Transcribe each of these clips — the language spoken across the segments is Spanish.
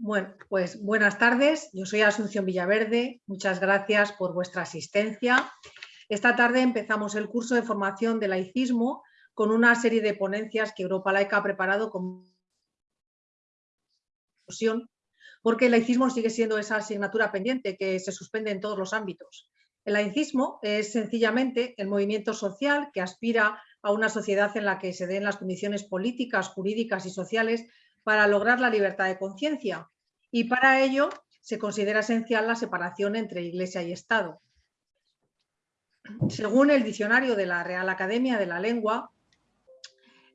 Bueno, pues buenas tardes. Yo soy Asunción Villaverde. Muchas gracias por vuestra asistencia. Esta tarde empezamos el curso de formación de laicismo con una serie de ponencias que Europa Laica ha preparado con porque el laicismo sigue siendo esa asignatura pendiente que se suspende en todos los ámbitos. El laicismo es sencillamente el movimiento social que aspira a una sociedad en la que se den las condiciones políticas, jurídicas y sociales para lograr la libertad de conciencia y para ello se considera esencial la separación entre Iglesia y Estado. Según el diccionario de la Real Academia de la Lengua,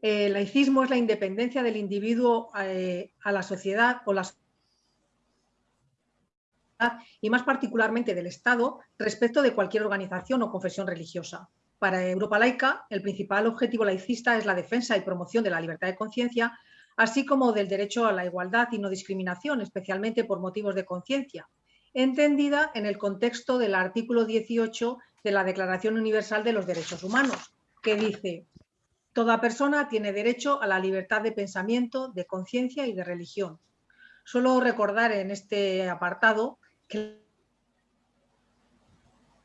el laicismo es la independencia del individuo eh, a la sociedad o la y más particularmente del Estado respecto de cualquier organización o confesión religiosa. Para Europa Laica, el principal objetivo laicista es la defensa y promoción de la libertad de conciencia, así como del derecho a la igualdad y no discriminación, especialmente por motivos de conciencia, entendida en el contexto del artículo 18 de la Declaración Universal de los Derechos Humanos, que dice Toda persona tiene derecho a la libertad de pensamiento, de conciencia y de religión. Solo recordar en este apartado que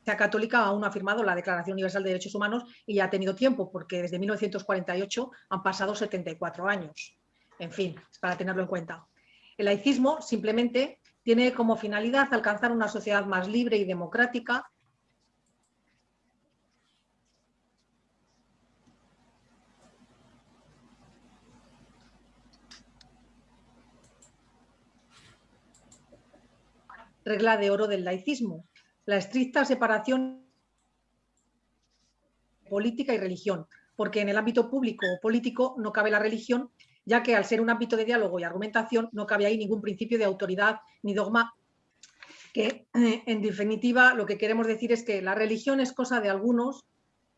la Católica aún ha firmado la Declaración Universal de Derechos Humanos y ha tenido tiempo, porque desde 1948 han pasado 74 años. En fin, es para tenerlo en cuenta. El laicismo simplemente tiene como finalidad alcanzar una sociedad más libre y democrática regla de oro del laicismo, la estricta separación política y religión, porque en el ámbito público o político no cabe la religión ya que al ser un ámbito de diálogo y argumentación no cabe ahí ningún principio de autoridad ni dogma, que eh, en definitiva lo que queremos decir es que la religión es cosa de algunos,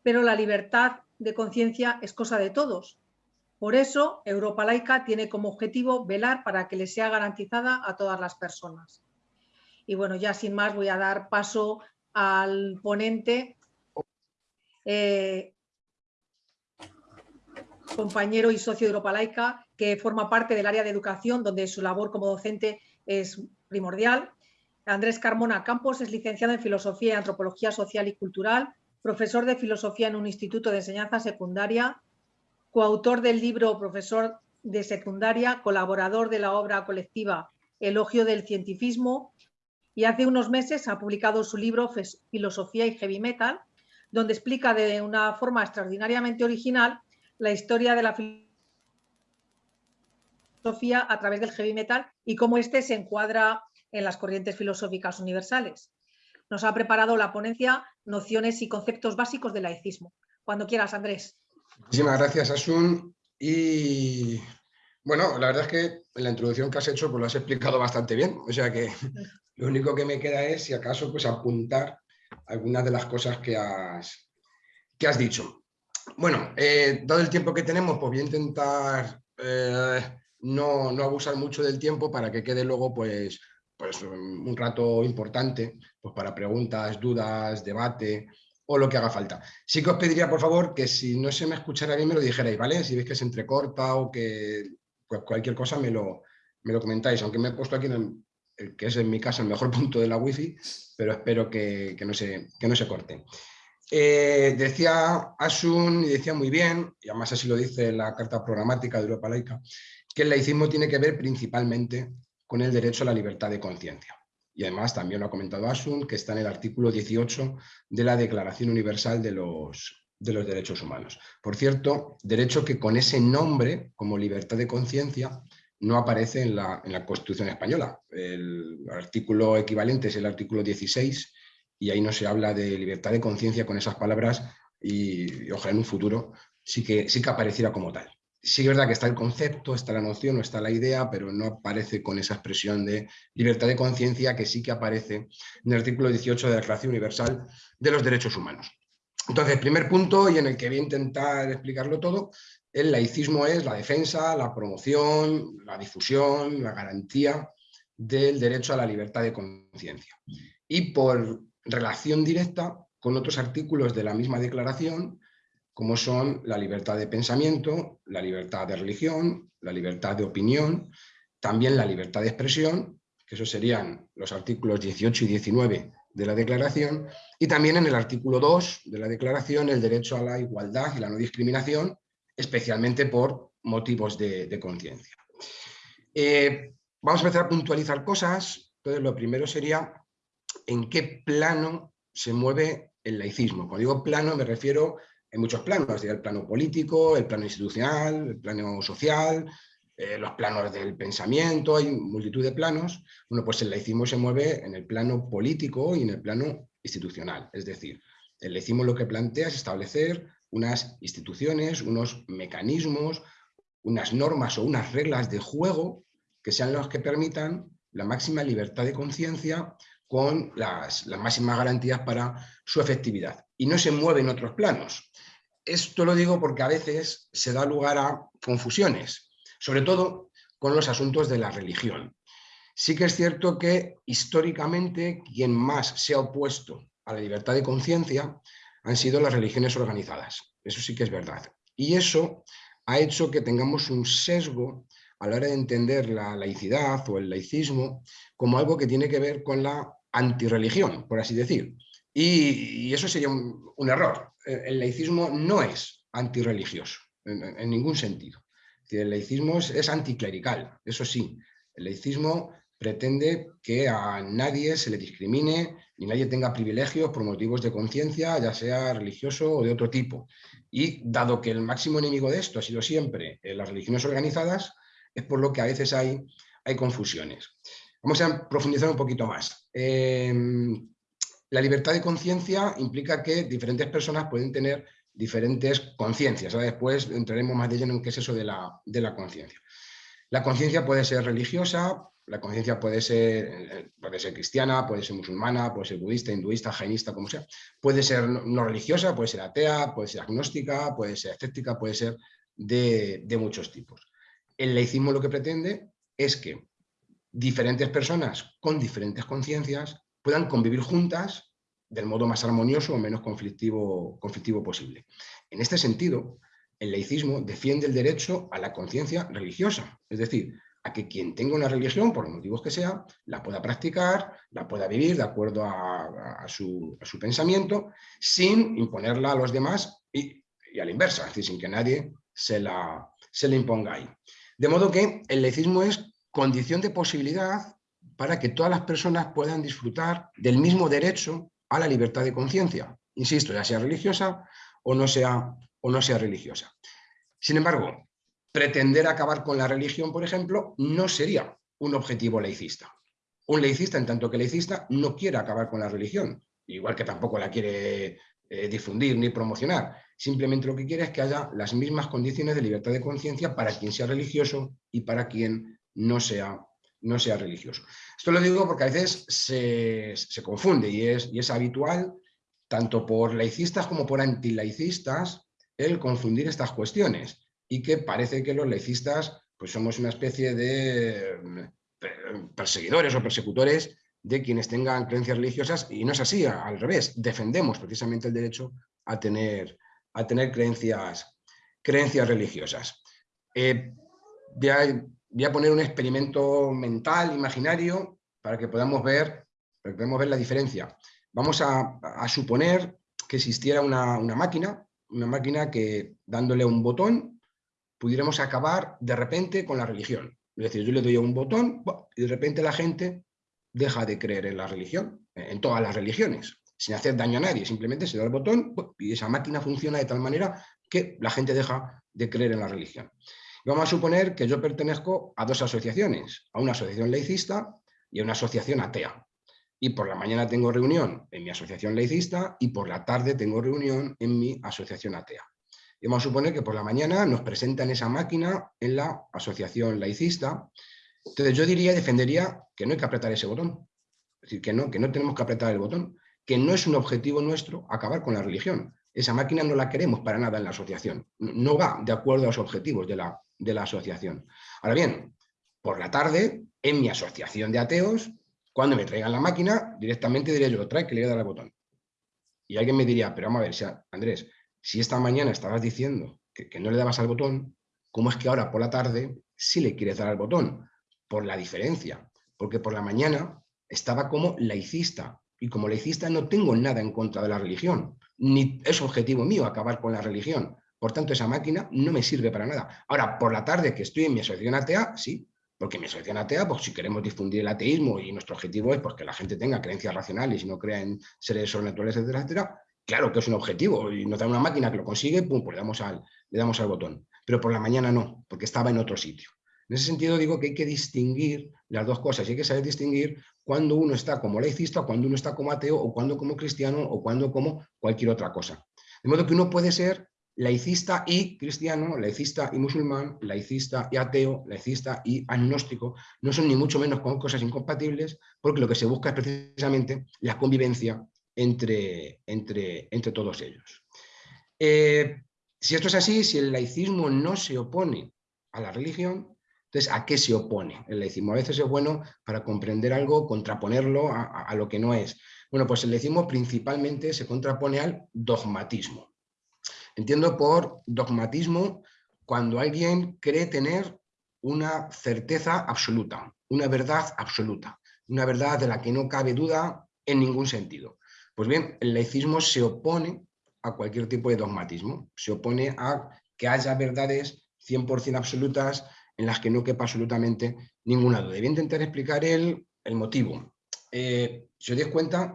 pero la libertad de conciencia es cosa de todos. Por eso, Europa Laica tiene como objetivo velar para que le sea garantizada a todas las personas. Y bueno, ya sin más voy a dar paso al ponente. Eh, compañero y socio de Europa Laica, que forma parte del área de educación, donde su labor como docente es primordial. Andrés Carmona Campos es licenciado en Filosofía y Antropología Social y Cultural, profesor de Filosofía en un instituto de enseñanza secundaria, coautor del libro Profesor de Secundaria, colaborador de la obra colectiva Elogio del Cientifismo y hace unos meses ha publicado su libro Filosofía y Heavy Metal, donde explica de una forma extraordinariamente original la historia de la filosofía a través del heavy metal y cómo éste se encuadra en las corrientes filosóficas universales. Nos ha preparado la ponencia Nociones y conceptos básicos del laicismo. Cuando quieras, Andrés. Muchísimas gracias, Asun. Y bueno, la verdad es que en la introducción que has hecho pues lo has explicado bastante bien. O sea que lo único que me queda es, si acaso, pues apuntar algunas de las cosas que has, que has dicho. Bueno, eh, dado el tiempo que tenemos, pues voy a intentar eh, no, abusar mucho del tiempo para que quede luego pues, pues un rato importante pues para preguntas, dudas, debate o lo que haga falta. Sí que os pediría, por favor, que si no se me escuchara bien me lo dijerais, ¿vale? Si veis que se entrecorta o que pues cualquier cosa me lo, me lo comentáis, aunque me he puesto aquí en el, que es en mi casa el mejor punto de la wifi, pero espero que, no, se, que no se corte. Eh, decía Asun, y decía muy bien, y además así lo dice la Carta Programática de Europa Laica, que el laicismo tiene que ver principalmente con el derecho a la libertad de conciencia. Y además también lo ha comentado Asun, que está en el artículo 18 de la Declaración Universal de los, de los Derechos Humanos. Por cierto, derecho que con ese nombre, como libertad de conciencia, no aparece en la, en la Constitución Española. El artículo equivalente es el artículo 16 y ahí no se habla de libertad de conciencia con esas palabras y, ojalá en un futuro sí que, sí que apareciera como tal. Sí es verdad que está el concepto, está la noción, no está la idea, pero no aparece con esa expresión de libertad de conciencia que sí que aparece en el artículo 18 de la Declaración Universal de los Derechos Humanos. Entonces, primer punto, y en el que voy a intentar explicarlo todo, el laicismo es la defensa, la promoción, la difusión, la garantía del derecho a la libertad de conciencia. Y por relación directa con otros artículos de la misma declaración, como son la libertad de pensamiento, la libertad de religión, la libertad de opinión también la libertad de expresión, que esos serían los artículos 18 y 19 de la Declaración, y también en el artículo 2 de la Declaración el derecho a la igualdad y la no discriminación, especialmente por motivos de, conciencia. Eh, vamos a empezar a puntualizar cosas. Entonces, lo primero sería en qué plano se mueve el laicismo. Cuando digo plano me refiero en muchos planos, el plano político, el plano institucional, el plano social, eh, los planos del pensamiento, hay multitud de planos. Bueno, pues el laicismo se mueve en el plano político y en el plano institucional. Es decir, el laicismo lo que plantea es establecer unas instituciones, unos mecanismos, unas normas o unas reglas de juego que sean los que permitan la máxima libertad de conciencia con las, las, máximas garantías para su efectividad. Y no se mueve en otros planos. Esto lo digo porque a veces se da lugar a confusiones sobre todo con los asuntos de la religión. Sí que es cierto que históricamente quien más se ha opuesto a la libertad de conciencia han sido las religiones organizadas, eso sí que es verdad. Y eso ha hecho que tengamos un sesgo a la hora de entender la laicidad o el laicismo como algo que tiene que ver con la antirreligión, por así decir. Y, eso sería un, error. El, laicismo no es antirreligioso, en ningún sentido el laicismo es, anticlerical, eso sí. El laicismo pretende que a nadie se le discrimine ni nadie tenga privilegios por motivos de conciencia, ya sea religioso o de otro tipo. Y dado que el máximo enemigo de esto ha sido siempre las religiones organizadas, es por lo que a veces hay, hay confusiones. Vamos a profundizar un poquito más. Em, la libertad de conciencia implica que diferentes personas pueden tener diferentes conciencias. Después entraremos más de lleno en qué es eso de la, de la conciencia. La conciencia puede ser religiosa, la conciencia puede ser, puede ser cristiana, puede ser musulmana, puede ser budista, hinduista, jainista, como sea. Puede ser no religiosa, puede ser atea, puede ser agnóstica, puede ser escéptica, puede ser de, de muchos tipos. El laicismo lo que pretende es que diferentes personas con diferentes conciencias puedan convivir juntas del modo más armonioso o menos conflictivo, posible. En este sentido, el laicismo defiende el derecho a la conciencia religiosa, es decir, a que quien tenga una religión, por los motivos que sea, la pueda practicar, la pueda vivir de acuerdo a, su, pensamiento, sin imponerla a los demás y, a la inversa, es decir, sin que nadie se la, se la imponga ahí. De modo que el laicismo es condición de posibilidad para que todas las personas puedan disfrutar del mismo derecho a la libertad de conciencia, insisto, ya sea religiosa o no sea, o no sea religiosa. Sin embargo, pretender acabar con la religión, por ejemplo, no sería un objetivo laicista. Un laicista, en tanto que laicista, no quiere acabar con la religión, igual que tampoco la quiere eh, difundir ni promocionar. Simplemente lo que quiere es que haya las mismas condiciones de libertad de conciencia para quien sea religioso y para quien no sea no sea religioso. Esto lo digo porque a veces se, confunde y es, y es habitual, tanto por laicistas como por antilaicistas, el confundir estas cuestiones y que parece que los laicistas pues somos una especie de mm, perseguidores o persecutores de quienes tengan creencias religiosas y no es así, al revés, defendemos precisamente el derecho a tener, a tener creencias, creencias religiosas. Eh, voy a poner un experimento mental, imaginario, para que podamos ver, podamos ver la diferencia. Vamos a, suponer que existiera una, máquina, una máquina que dándole un botón pudiéramos acabar de repente con la religión. Es decir, yo le doy un botón y de repente la gente deja de creer en la religión, en todas las religiones, sin hacer daño a nadie. Simplemente se da el botón y esa máquina funciona de tal manera que la gente deja de creer en la religión. Vamos a suponer que yo pertenezco a dos asociaciones, a una asociación laicista y a una asociación atea. Y por la mañana tengo reunión en mi asociación laicista y por la tarde tengo reunión en mi asociación atea. Y vamos a suponer que por la mañana nos presentan esa máquina en la asociación laicista. Entonces yo diría, defendería que no hay que apretar ese botón. Es decir, que no, que no tenemos que apretar el botón, que no es un objetivo nuestro acabar con la religión. Esa máquina no la queremos para nada en la asociación. No va de acuerdo a los objetivos de la, de la asociación. Ahora bien, por la tarde, en mi asociación de ateos, cuando me traigan la máquina, directamente diré yo, trae que le voy a dar al botón. Y alguien me diría, pero vamos a ver, Andrés, si esta mañana estabas diciendo que, no le dabas al botón, ¿cómo es que ahora por la tarde sí le quieres dar al botón? por la diferencia, porque por la mañana estaba como laicista, y como laicista no tengo nada en contra de la religión, ni es objetivo mío acabar con la religión. Por tanto, esa máquina no me sirve para nada. Ahora, por la tarde que estoy en mi asociación atea, sí, porque mi asociación atea, pues si queremos difundir el ateísmo y nuestro objetivo es pues, que la gente tenga creencias racionales y no crea en seres sobrenaturales, etcétera, etcétera, claro que es un objetivo y nos da una máquina que lo consigue, pum, pues le damos, al, le damos al botón. Pero por la mañana no, porque estaba en otro sitio. En ese sentido digo que hay que distinguir las dos cosas y hay que saber distinguir cuando uno está como laicista, cuando uno está como ateo, o cuando como cristiano, o cuando como cualquier otra cosa. De modo que uno puede ser laicista y cristiano, laicista y musulmán, laicista y ateo, laicista y agnóstico, no son ni mucho menos cosas incompatibles, porque lo que se busca es precisamente la convivencia entre, entre, entre todos ellos. Eh, si esto es así, si el laicismo no se opone a la religión, entonces, ¿a qué se opone el laicismo? A veces es bueno para comprender algo, contraponerlo a, lo que no es. Bueno, pues el laicismo principalmente se contrapone al dogmatismo. Entiendo por dogmatismo cuando alguien cree tener una certeza absoluta, una verdad absoluta, una verdad de la que no cabe duda en ningún sentido. Pues bien, el laicismo se opone a cualquier tipo de dogmatismo, se opone a que haya verdades 100% absolutas en las que no quepa absolutamente ninguna duda. Voy a intentar explicar el, el motivo. Eh, si os dais cuenta,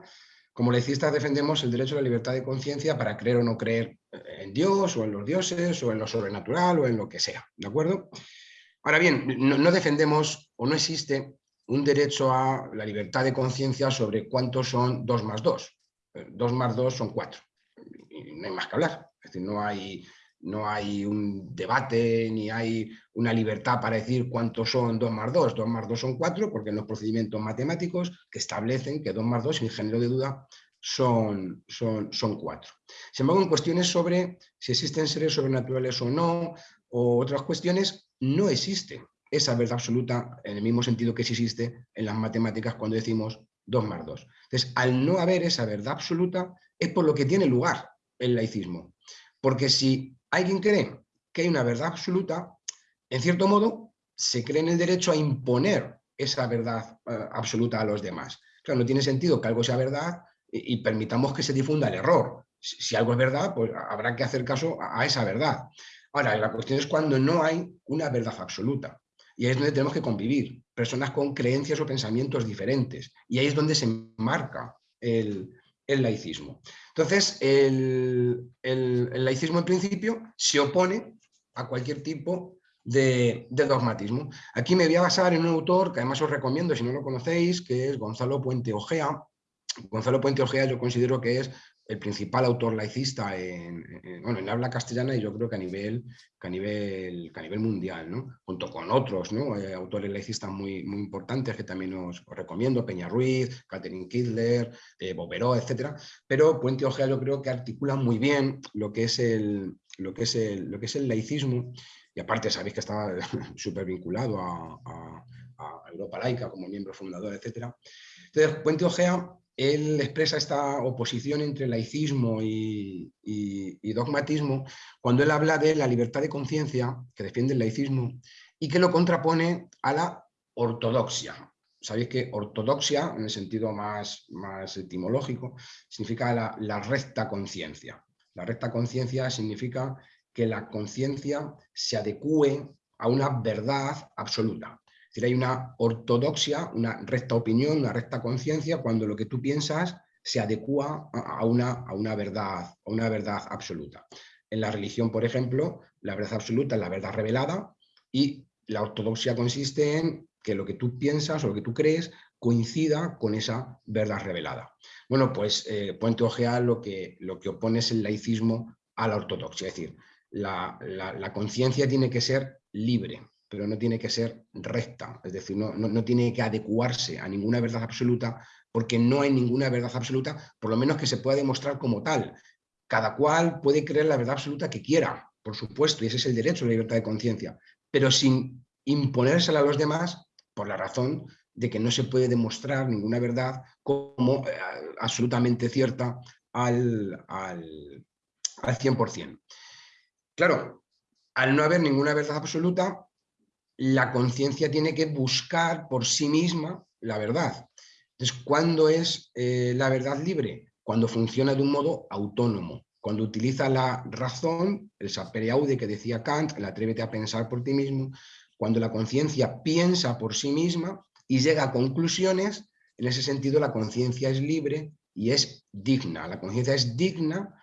como laicistas defendemos el derecho a la libertad de conciencia para creer o no creer en Dios o en los dioses o en lo sobrenatural o en lo que sea, ¿de acuerdo? Ahora bien, no, defendemos o no existe un derecho a la libertad de conciencia sobre cuántos son 2 más 2. 2 más 2 son 4. Y no hay más que hablar. Es decir, no hay no hay un debate ni hay una libertad para decir cuántos son 2 más 2. 2 más 2 son 4 porque en los procedimientos matemáticos que establecen que 2 más 2 sin género de duda son, son, son 4. Sin embargo, en cuestiones sobre si existen seres sobrenaturales o no, o otras cuestiones, no existe esa verdad absoluta en el mismo sentido que existe en las matemáticas cuando decimos 2 más 2. Entonces, al no haber esa verdad absoluta, es por lo que tiene lugar el laicismo. Porque si alguien cree que hay una verdad absoluta, en cierto modo, se cree en el derecho a imponer esa verdad eh, absoluta a los demás. Claro, no tiene sentido que algo sea verdad y, permitamos que se difunda el error. Si, algo es verdad, pues habrá que hacer caso a, esa verdad. Ahora, la cuestión es cuando no hay una verdad absoluta. Y ahí es donde tenemos que convivir, personas con creencias o pensamientos diferentes. Y ahí es donde se marca el, el laicismo. Entonces, el, laicismo en principio se opone a cualquier tipo de, dogmatismo. Aquí me voy a basar en un autor que además os recomiendo si no lo conocéis, que es Gonzalo Puente Ojea. Gonzalo Puente Ojea yo considero que es el principal autor laicista en, bueno, en habla castellana y yo creo que a nivel, que a nivel, a nivel mundial, ¿no? junto con otros ¿no? Eh, autores laicistas muy, muy importantes que también os, recomiendo, Peña Ruiz, Catherine Kidler, eh, Boberó, etc. Pero Puente Ojea yo creo que articula muy bien lo que es el, lo que es el, lo que es el laicismo y aparte sabéis que estaba súper vinculado a, Europa laica como miembro fundador, etc. Entonces, Puente Ojea él expresa esta oposición entre laicismo y, dogmatismo cuando él habla de la libertad de conciencia, que defiende el laicismo, y que lo contrapone a la ortodoxia. Sabéis que ortodoxia, en el sentido más, etimológico, significa la, la recta conciencia. La recta conciencia significa que la conciencia se adecue a una verdad absoluta decir, hay una ortodoxia, una recta opinión, una recta conciencia cuando lo que tú piensas se adecua a una, a una, verdad, a una verdad absoluta. En la religión, por ejemplo, la verdad absoluta es la verdad revelada y la ortodoxia consiste en que lo que tú piensas o lo que tú crees coincida con esa verdad revelada. Bueno, pues eh, Puente Ojea lo que, lo que opone es el laicismo a la ortodoxia, es decir, la, la conciencia tiene que ser libre, pero no tiene que ser recta, es decir, no, no, tiene que adecuarse a ninguna verdad absoluta, porque no hay ninguna verdad absoluta, por lo menos que se pueda demostrar como tal. Cada cual puede creer la verdad absoluta que quiera, por supuesto, y ese es el derecho a la libertad de conciencia, pero sin imponérsela a los demás por la razón de que no se puede demostrar ninguna verdad como eh, absolutamente cierta al, al, al 100%. Claro, al no haber ninguna verdad absoluta, la conciencia tiene que buscar por sí misma la verdad. Entonces, ¿cuándo es eh, la verdad libre? Cuando funciona de un modo autónomo, cuando utiliza la razón, el sapere aude que decía Kant, el atrévete a pensar por ti mismo, cuando la conciencia piensa por sí misma y llega a conclusiones, en ese sentido la conciencia es libre y es digna. La conciencia es digna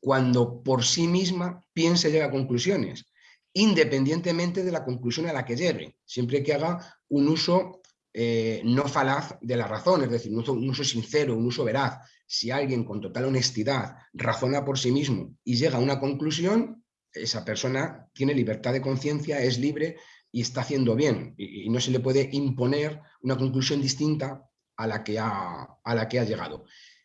cuando por sí misma piensa y llega a conclusiones, independientemente de la conclusión a la que llegue, siempre que haga un uso eh, no falaz de la razón, es decir, un uso, sincero, un uso veraz. Si alguien con total honestidad razona por sí mismo y llega a una conclusión, esa persona tiene libertad de conciencia, es libre y está haciendo bien. Y, no se le puede imponer una conclusión distinta a la, que ha, a la que ha llegado.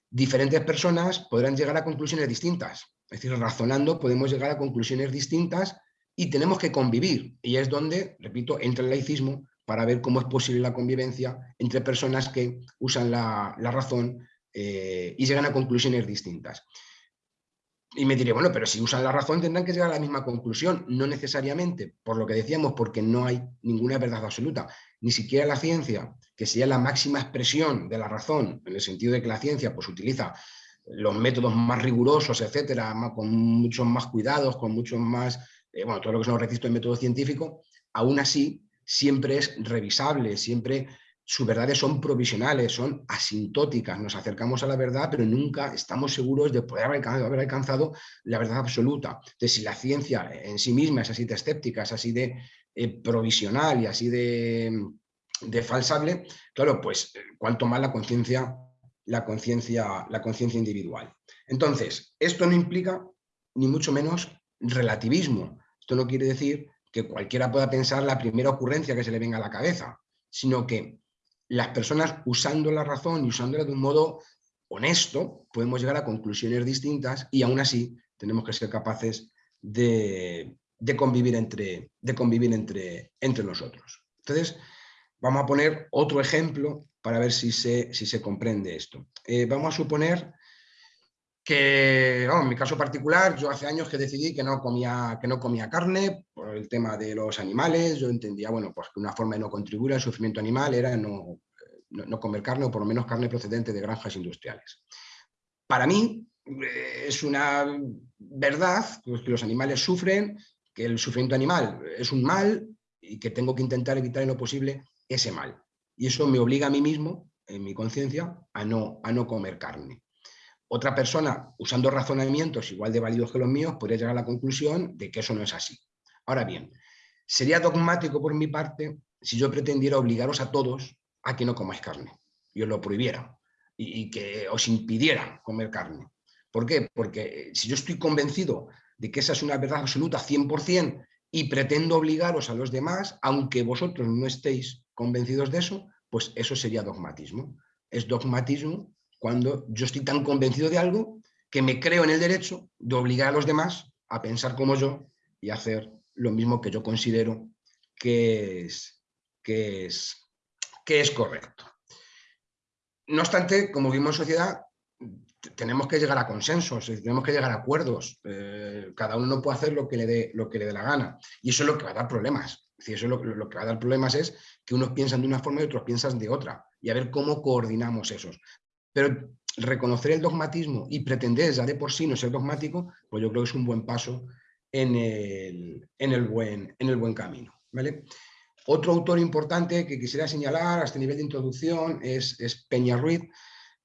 Diferentes personas podrán llegar a conclusiones distintas. Es decir, razonando podemos llegar a conclusiones distintas y tenemos que convivir. Y es donde, repito, entra el laicismo para ver cómo es posible la convivencia entre personas que usan la, razón eh, y llegan a conclusiones distintas. Y me diré, bueno, pero si usan la razón tendrán que llegar a la misma conclusión. No necesariamente, por lo que decíamos, porque no hay ninguna verdad absoluta. Ni siquiera la ciencia, que sería la máxima expresión de la razón, en el sentido de que la ciencia pues, utiliza los métodos más rigurosos, etcétera, con muchos más cuidados, con muchos más, eh, bueno, todo lo que son los requisitos de método científico, aún así siempre es revisable, siempre sus verdades son provisionales, son asintóticas, nos acercamos a la verdad, pero nunca estamos seguros de poder haber alcanzado, la verdad absoluta. Entonces, si la ciencia en sí misma es así de escéptica, es así de eh, provisional y así de, de falsable, claro, pues eh, cuanto más la conciencia la conciencia la conciencia individual. Entonces, esto no implica ni mucho menos relativismo. Esto no quiere decir que cualquiera pueda pensar la primera ocurrencia que se le venga a la cabeza, sino que las personas usando la razón y usándola de un modo honesto, podemos llegar a conclusiones distintas y aún así tenemos que ser capaces de, convivir, entre, de convivir entre, entre nosotros. Entonces, vamos a poner otro ejemplo para ver si se, si se comprende esto. Eh, vamos a suponer que, en mi caso particular, yo hace años que decidí que no, comía, que no comía carne por el tema de los animales, yo entendía, bueno, pues que una forma de no contribuir al sufrimiento animal era no, no, comer carne o por lo menos carne procedente de granjas industriales. Para mí eh, es una verdad que los animales sufren, que el sufrimiento animal es un mal y que tengo que intentar evitar en lo posible ese mal. Y eso me obliga a mí mismo, en mi conciencia, a no, a no comer carne. Otra persona, usando razonamientos igual de válidos que los míos, podría llegar a la conclusión de que eso no es así. Ahora bien, sería dogmático por mi parte si yo pretendiera obligaros a todos a que no comáis carne y os lo prohibiera y, que os impidiera comer carne. ¿Por qué? Porque si yo estoy convencido de que esa es una verdad absoluta 100% y pretendo obligaros a los demás, aunque vosotros no estéis convencidos de eso, pues eso sería dogmatismo. Es dogmatismo cuando yo estoy tan convencido de algo que me creo en el derecho de obligar a los demás a pensar como yo y hacer lo mismo que yo considero que es, que es, que es correcto. No obstante, como vivimos en sociedad, tenemos que llegar a consensos, tenemos que llegar a acuerdos. Eh, cada uno no puede hacer lo que, le dé, lo que le dé la gana. Y eso es lo que va a dar problemas. Es eso lo, lo, que va a dar problemas es que unos piensan de una forma y otros piensan de otra. Y a ver cómo coordinamos esos. Pero reconocer el dogmatismo y pretender ya de por sí no ser dogmático, pues yo creo que es un buen paso en el, buen, en el buen camino. ¿vale? Otro autor importante que quisiera señalar a este nivel de introducción es, Peña Ruiz,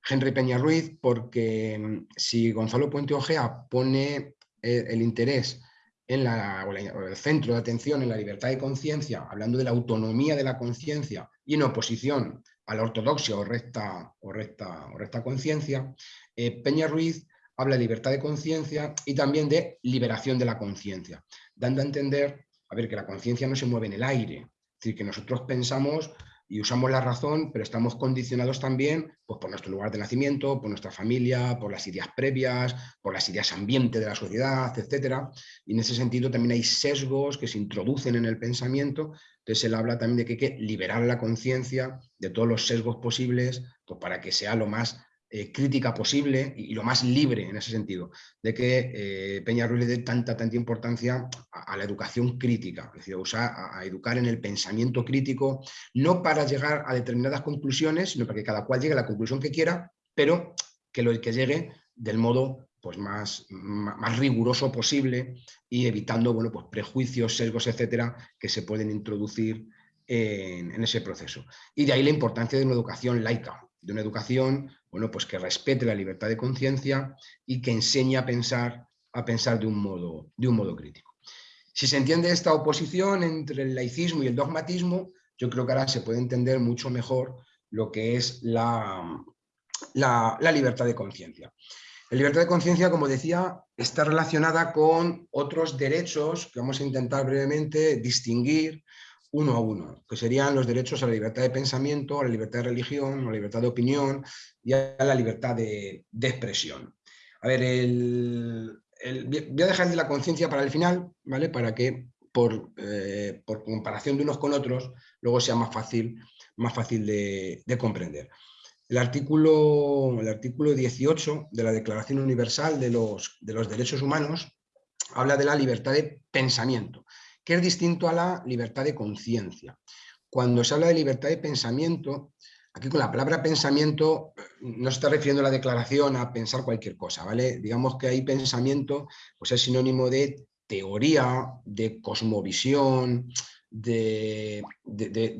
Henry Peña Ruiz, porque mm, si Gonzalo Puente Ojea pone eh, el interés en la, o el centro de atención en la libertad de conciencia, hablando de la autonomía de la conciencia y en oposición a la ortodoxia o recta, o recta, o recta conciencia, eh, Peña Ruiz habla de libertad de conciencia y también de liberación de la conciencia, dando a entender a ver, que la conciencia no se mueve en el aire, es decir, que nosotros pensamos y usamos la razón, pero estamos condicionados también pues, por nuestro lugar de nacimiento, por nuestra familia, por las ideas previas, por las ideas ambiente de la sociedad, etc. Y en ese sentido también hay sesgos que se introducen en el pensamiento. Entonces él habla también de que hay que liberar la conciencia de todos los sesgos posibles pues, para que sea lo más eh, crítica posible y, lo más libre en ese sentido, de que eh, Peña Ruiz le dé tanta, tanta importancia a, la educación crítica, es decir, a, educar en el pensamiento crítico, no para llegar a determinadas conclusiones, sino para que cada cual llegue a la conclusión que quiera, pero que lo que llegue del modo pues más, más, riguroso posible y evitando bueno, pues prejuicios, sesgos, etcétera, que se pueden introducir en, ese proceso. Y de ahí la importancia de una educación laica, de una educación bueno, pues que respete la libertad de conciencia y que enseñe a pensar, a pensar de, un modo, de un modo crítico. Si se entiende esta oposición entre el laicismo y el dogmatismo, yo creo que ahora se puede entender mucho mejor lo que es la, la, la libertad de conciencia. La libertad de conciencia, como decía, está relacionada con otros derechos que vamos a intentar brevemente distinguir uno a uno, que serían los derechos a la libertad de pensamiento, a la libertad de religión, a la libertad de opinión y a la libertad de, expresión. A ver, voy a dejar de la conciencia para el final, ¿vale? Para que por, eh, por, comparación de unos con otros, luego sea más fácil, más fácil de, comprender. El artículo, el artículo 18 de la Declaración Universal de los Derechos Humanos habla de la libertad de pensamiento que es distinto a la libertad de conciencia. Cuando se habla de libertad de pensamiento, aquí con la palabra pensamiento no se está refiriendo la declaración a pensar cualquier cosa, ¿vale? Digamos que hay pensamiento, pues es sinónimo de teoría, de cosmovisión, de,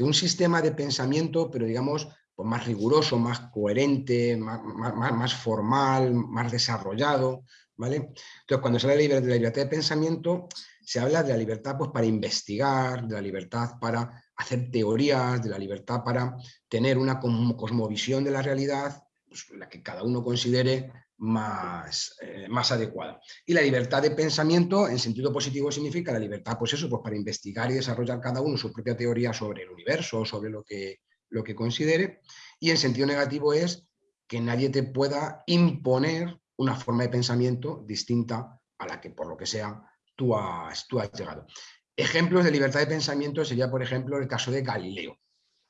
un sistema de pensamiento, pero digamos pues más riguroso, más coherente, más, más, formal, más desarrollado, ¿vale? Entonces, cuando se habla de la libertad de pensamiento, se habla de la libertad pues, para investigar, de la libertad para hacer teorías, de la libertad para tener una cosmovisión de la realidad, pues, la que cada uno considere más, eh, más adecuada. Y la libertad de pensamiento, en sentido positivo, significa la libertad, pues eso, pues para investigar y desarrollar cada uno su propia teoría sobre el universo, sobre lo que, lo que considere. Y en sentido negativo es que nadie te pueda imponer una forma de pensamiento distinta a la que, por lo que sea, tú has, tú has llegado. Ejemplos de libertad de pensamiento sería, por ejemplo, el caso de Galileo.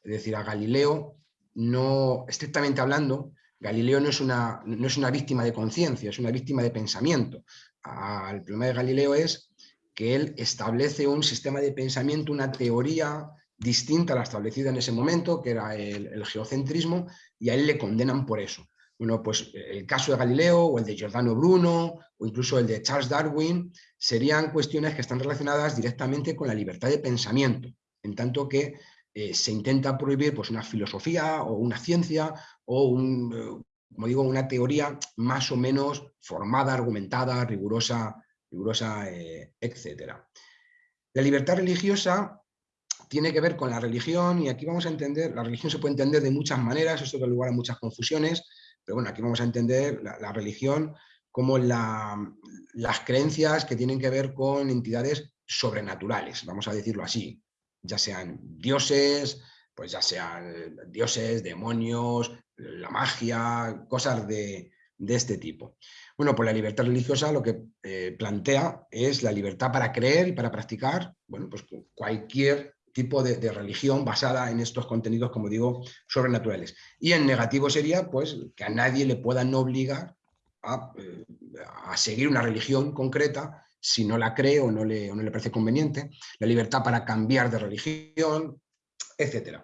Es decir, a Galileo, no, estrictamente hablando, Galileo no es una, no es una víctima de conciencia, es una víctima de pensamiento. el problema de Galileo es que él establece un sistema de pensamiento, una teoría distinta a la establecida en ese momento, que era el, el geocentrismo, y a él le condenan por eso. Bueno, pues el caso de Galileo o el de Giordano Bruno o incluso el de Charles Darwin serían cuestiones que están relacionadas directamente con la libertad de pensamiento, en tanto que eh, se intenta prohibir pues, una filosofía o una ciencia o un, eh, como digo, una teoría más o menos formada, argumentada, rigurosa, rigurosa eh, etc. La libertad religiosa tiene que ver con la religión y aquí vamos a entender, la religión se puede entender de muchas maneras, esto da lugar a muchas confusiones, pero bueno, aquí vamos a entender la, religión como las creencias que tienen que ver con entidades sobrenaturales, vamos a decirlo así, ya sean dioses, pues ya sean dioses, demonios, la magia, cosas de, este tipo. Bueno, pues la libertad religiosa lo que eh, plantea es la libertad para creer y para practicar, bueno, pues cualquier tipo de, religión basada en estos contenidos, como digo, sobrenaturales. Y en negativo sería pues, que a nadie le puedan obligar a, eh, a, seguir una religión concreta si no la cree o no le, no le parece conveniente, la libertad para cambiar de religión, etc.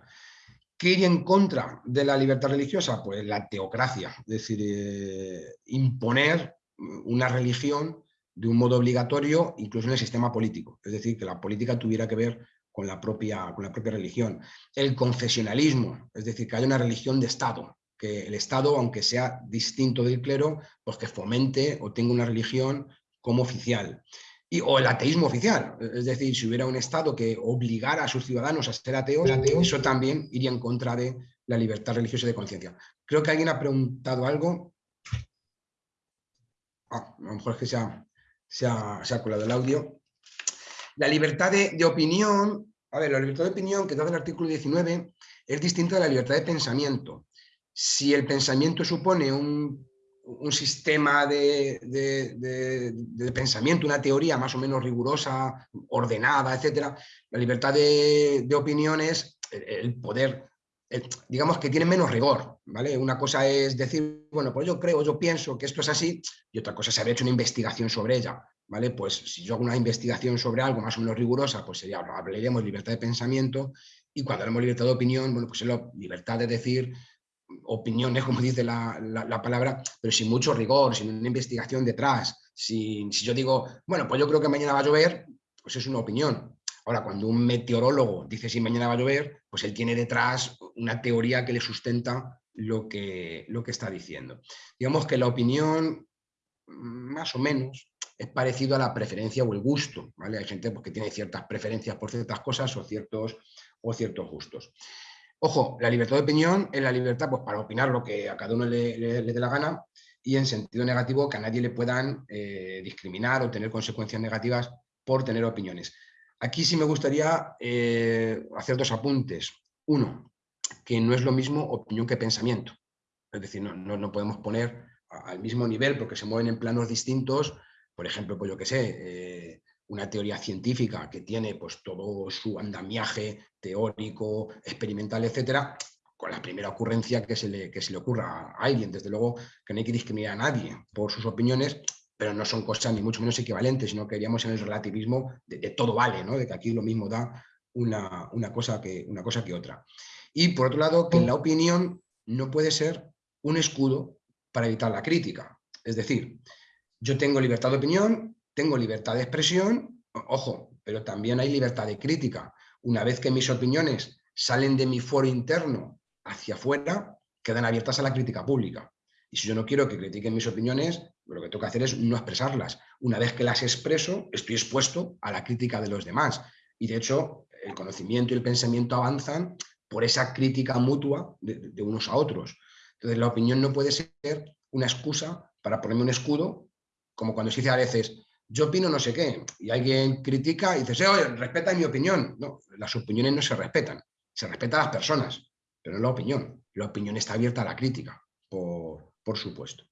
¿Qué iría en contra de la libertad religiosa? Pues la teocracia, es decir, eh, imponer una religión de un modo obligatorio, incluso en el sistema político. Es decir, que la política tuviera que ver con la, propia, con la propia religión. El confesionalismo, es decir, que haya una religión de Estado, que el Estado, aunque sea distinto del clero, pues que fomente o tenga una religión como oficial. Y, o el ateísmo oficial, es decir, si hubiera un Estado que obligara a sus ciudadanos a ser ateos, eso también iría en contra de la libertad religiosa y de conciencia. Creo que alguien ha preguntado algo. Ah, a lo mejor es que se ha, se ha, se ha colado el audio. La libertad de, opinión, a ver, la libertad de opinión que da el artículo 19 es distinta de la libertad de pensamiento. Si el pensamiento supone un, sistema de, pensamiento, una teoría más o menos rigurosa, ordenada, etc., la libertad de, opinión es el poder digamos que tienen menos rigor, ¿vale? Una cosa es decir, bueno, pues yo creo, yo pienso que esto es así, y otra cosa es haber hecho una investigación sobre ella, ¿vale? Pues si yo hago una investigación sobre algo más o menos rigurosa, pues sería, hablaríamos de libertad de pensamiento, y cuando hablamos de libertad de opinión, bueno, pues es la libertad de decir opiniones, como dice la, palabra, pero sin mucho rigor, sin una investigación detrás. si yo digo, bueno, pues yo creo que mañana va a llover, pues es una opinión. Ahora, cuando un meteorólogo dice si mañana va a llover, pues él tiene detrás una teoría que le sustenta lo que, lo que está diciendo. Digamos que la opinión, más o menos, es parecido a la preferencia o el gusto. ¿vale? Hay gente pues, que tiene ciertas preferencias por ciertas cosas o ciertos, o ciertos gustos. Ojo, la libertad de opinión es la libertad pues, para opinar lo que a cada uno le, dé la gana y en sentido negativo que a nadie le puedan eh, discriminar o tener consecuencias negativas por tener opiniones. Aquí sí me gustaría eh, hacer dos apuntes. Uno, que no es lo mismo opinión que pensamiento. Es decir, no, no, podemos poner al mismo nivel porque se mueven en planos distintos. Por ejemplo, pues yo que sé, eh, una teoría científica que tiene pues, todo su andamiaje teórico, experimental, etcétera, con la primera ocurrencia que se, le, que se le ocurra a alguien. Desde luego que no hay que discriminar a nadie por sus opiniones, pero no son cosas ni mucho menos equivalentes, sino que iríamos en el relativismo de, todo vale, ¿no? de que aquí lo mismo da una, una, cosa que, una cosa que otra. Y por otro lado, que la opinión no puede ser un escudo para evitar la crítica. Es decir, yo tengo libertad de opinión, tengo libertad de expresión, ojo, pero también hay libertad de crítica. Una vez que mis opiniones salen de mi foro interno hacia afuera, quedan abiertas a la crítica pública. Y si yo no quiero que critiquen mis opiniones, lo que tengo que hacer es no expresarlas. Una vez que las expreso, estoy expuesto a la crítica de los demás. Y de hecho, el conocimiento y el pensamiento avanzan por esa crítica mutua de, de unos a otros. Entonces, la opinión no puede ser una excusa para ponerme un escudo, como cuando se dice a veces, yo opino no sé qué, y alguien critica y dice, respeta mi opinión. No, las opiniones no se respetan, se respetan a las personas, pero no la opinión. La opinión está abierta a la crítica, por, por supuesto.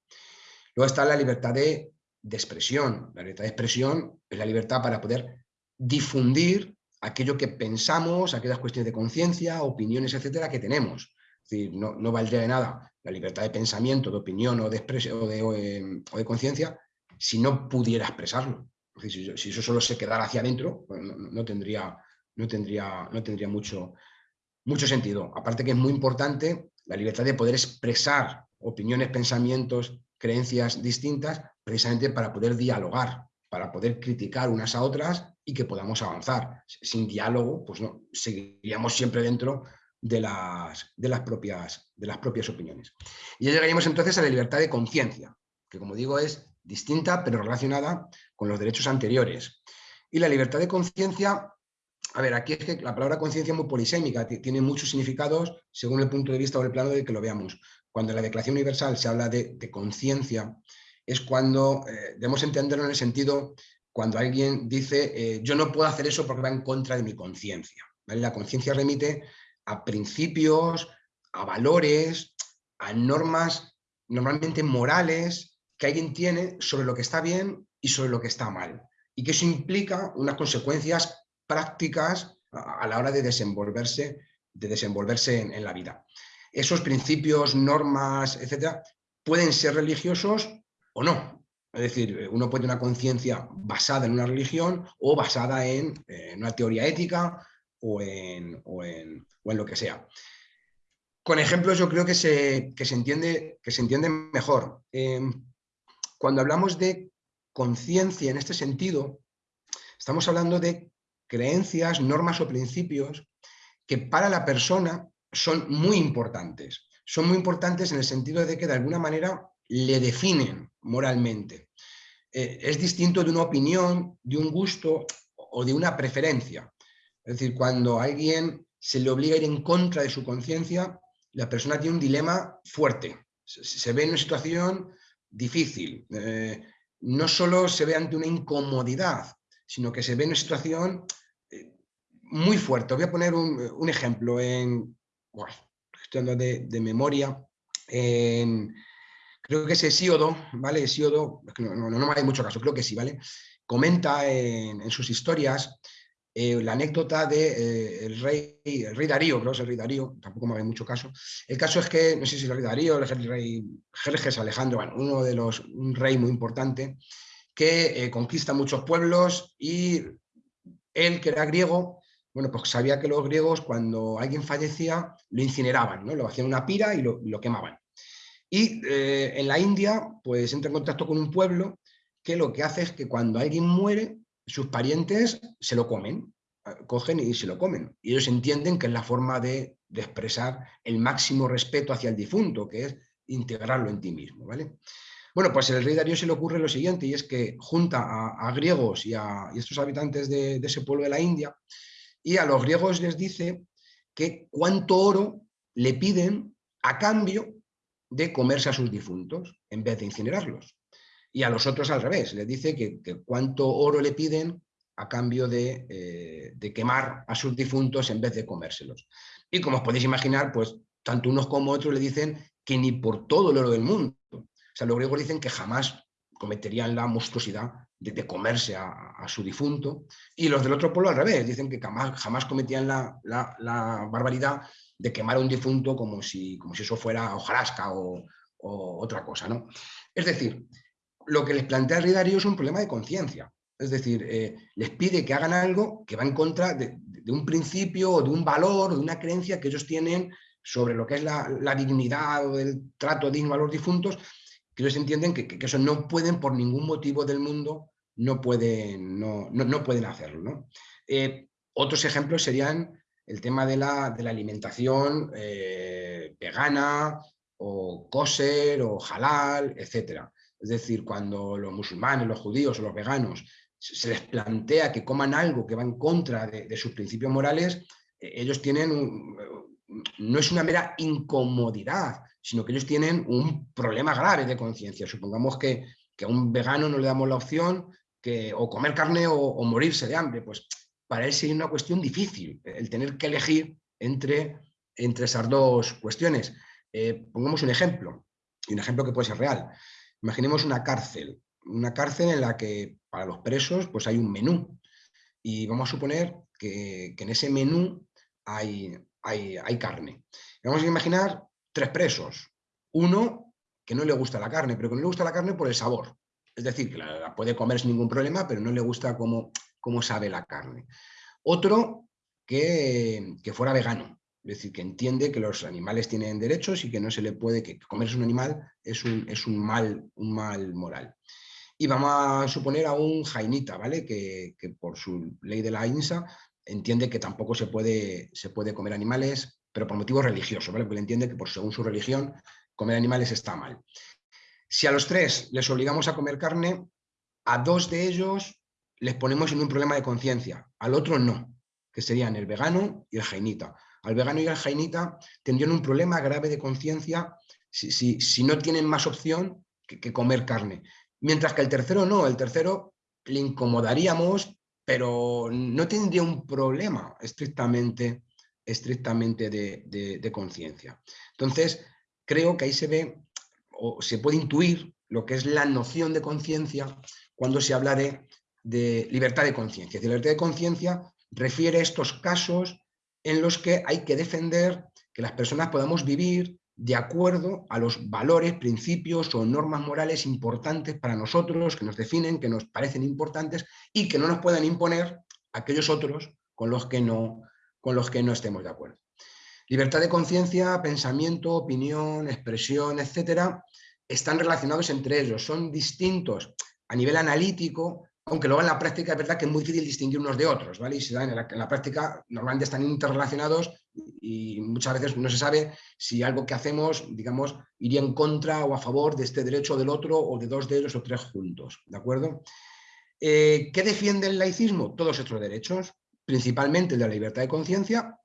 Luego está la libertad de, expresión. La libertad de expresión es la libertad para poder difundir aquello que pensamos, aquellas cuestiones de conciencia, opiniones, etcétera, que tenemos. No, no, valdría de nada la libertad de pensamiento, de opinión o de, o de, o de conciencia si no pudiera expresarlo. si, eso solo se quedara hacia adentro, pues no, tendría, no tendría, no tendría mucho, mucho sentido. Aparte que es muy importante la libertad de poder expresar opiniones, pensamientos, creencias distintas, precisamente para poder dialogar, para poder criticar unas a otras y que podamos avanzar. Sin diálogo, pues no, seguiríamos siempre dentro de las, de las, propias, de las propias opiniones. Y ya llegaríamos entonces a la libertad de conciencia, que como digo es distinta pero relacionada con los derechos anteriores. Y la libertad de conciencia, a ver, aquí es que la palabra conciencia es muy polisémica, tiene muchos significados según el punto de vista o el plano de que lo veamos. Cuando en la Declaración Universal se habla de, conciencia, es cuando eh, debemos entenderlo en el sentido cuando alguien dice eh, yo no puedo hacer eso porque va en contra de mi conciencia. La conciencia remite a principios, a valores, a normas normalmente morales que alguien tiene sobre lo que está bien y sobre lo que está mal. Y que eso implica unas consecuencias prácticas a, la hora de desenvolverse, de desenvolverse en, la vida. Esos principios, normas, etcétera, pueden ser religiosos o no. Es decir, uno puede tener una conciencia basada en una religión o basada en, una teoría ética o en, en, lo que sea. Con ejemplos yo creo que se, se, entiende, que se entiende mejor. Em, cuando hablamos de conciencia en este sentido, estamos hablando de creencias, normas o principios que para la persona son muy importantes. Son muy importantes en el sentido de que de alguna manera le definen moralmente. Eh, es distinto de una opinión, de un gusto o de una preferencia. Es decir, cuando a alguien se le obliga a ir en contra de su conciencia, la persona tiene un dilema fuerte. Se ve en una situación difícil. Eh, no solo se ve ante una incomodidad, sino que se ve en una situación eh, muy fuerte. voy a poner un, ejemplo en, de, de, memoria, creo que es Hesíodo, ¿vale? Hesíodo, no, no, no, me hay mucho caso, creo que sí, ¿vale? Comenta en, sus historias eh, la anécdota del de, eh, rey, el rey Darío, creo que es el rey Darío, tampoco me hace mucho caso. El caso es que, no sé si es el rey Darío, el rey Jerjes Alejandro, bueno, uno de los, un rey muy importante, que eh, conquista muchos pueblos y él, que era griego, bueno, pues sabía que los griegos cuando alguien fallecía lo incineraban, ¿no? lo hacían una pira y lo, lo quemaban. Y en la India, pues entra en contacto con un pueblo que lo que hace es que cuando alguien muere, sus parientes se lo comen, ah, cogen y se lo comen. Y ellos entienden que es la forma de, expresar el máximo respeto hacia el difunto, que es integrarlo en ti mismo. ¿vale? Bueno, pues el rey Darío se le ocurre lo siguiente, y es que junta a, griegos y a estos habitantes de, ese pueblo de la India, y a los griegos les dice que cuánto oro le piden a cambio de comerse a sus difuntos, en vez de incinerarlos y a los otros al revés, les dice que, cuánto oro le piden a cambio eh, de, quemar a sus difuntos en vez de comérselos. Y como os podéis imaginar, pues tanto unos como otros le dicen que ni por todo el oro del mundo. O sea, los griegos dicen que jamás cometerían la monstruosidad de, comerse a, su difunto, y los del otro pueblo al revés, dicen que jamás, jamás cometían la, barbaridad de quemar a un difunto como si, como si eso fuera hojarasca o, o otra cosa. ¿no? Es decir, lo que les plantea el Darío es un problema de conciencia. Es decir, eh, les pide que hagan algo que va en contra de, un principio de un valor de una creencia que ellos tienen sobre lo que es la, dignidad o el trato digno a los difuntos, que ellos entienden que, eso no pueden por ningún motivo del mundo, no pueden, no, pueden hacerlo. Eh, otros ejemplos serían el tema de la, alimentación eh, vegana o kosher o halal, etcétera. Es decir, cuando los musulmanes, los judíos o los veganos se les plantea que coman algo que va en contra de, sus principios morales, eh, ellos tienen, no es una mera incomodidad, sino que ellos tienen un problema grave de conciencia. Supongamos que, a un vegano no le damos la opción que o comer carne o, morirse de hambre, pues para él sería una cuestión difícil el tener que elegir entre, entre esas dos cuestiones. Eh, pongamos un ejemplo, un ejemplo que puede ser real. Imaginemos una cárcel, una cárcel en la que para los presos pues hay un menú y vamos a suponer que, en ese menú hay, hay, carne. vamos a imaginar tres presos. Uno que no le gusta la carne, pero que no le gusta la carne por el sabor. Es decir, que la, puede comer sin ningún problema, pero no le gusta cómo, cómo sabe la carne. Otro que, que fuera vegano, es decir, que entiende que los animales tienen derechos y que no se le puede, que comerse un animal es un, es un, mal, un mal moral. Y vamos a suponer a un jainita, ¿vale? Que, por su ley de la INSA entiende que tampoco se puede, se puede comer animales, pero por motivos religiosos, ¿vale? Porque entiende que por según su religión comer animales está mal. Si a los tres les obligamos a comer carne, a dos de ellos les ponemos en un problema de conciencia, al otro no, que serían el vegano y el jainita al vegano y al jainita tendrían un problema grave de conciencia si, no tienen más opción que, comer carne. Mientras que el tercero no, el tercero le incomodaríamos, pero no tendría un problema estrictamente, estrictamente de, conciencia. Entonces, creo que ahí se ve o se puede intuir lo que es la noción de conciencia cuando se habla de, de libertad de conciencia. Libertad de conciencia refiere a estos casos en los que hay que defender que las personas podamos vivir de acuerdo a los valores, principios o normas morales importantes para nosotros, que nos definen, que nos parecen importantes y que no nos puedan imponer aquellos otros con los que no, estemos de acuerdo. Libertad de conciencia, pensamiento, opinión, expresión, etcétera, están relacionados entre ellos, son distintos a nivel analítico, aunque luego en la práctica es verdad que es muy difícil distinguir unos de otros, ¿vale? Y en, la, práctica normalmente están interrelacionados y muchas veces no se sabe si algo que hacemos, digamos, iría en contra o a favor de este derecho o del otro o de dos de ellos o tres juntos, ¿de acuerdo? Eh, ¿Qué defiende el laicismo? Todos estos derechos, principalmente el de la libertad de conciencia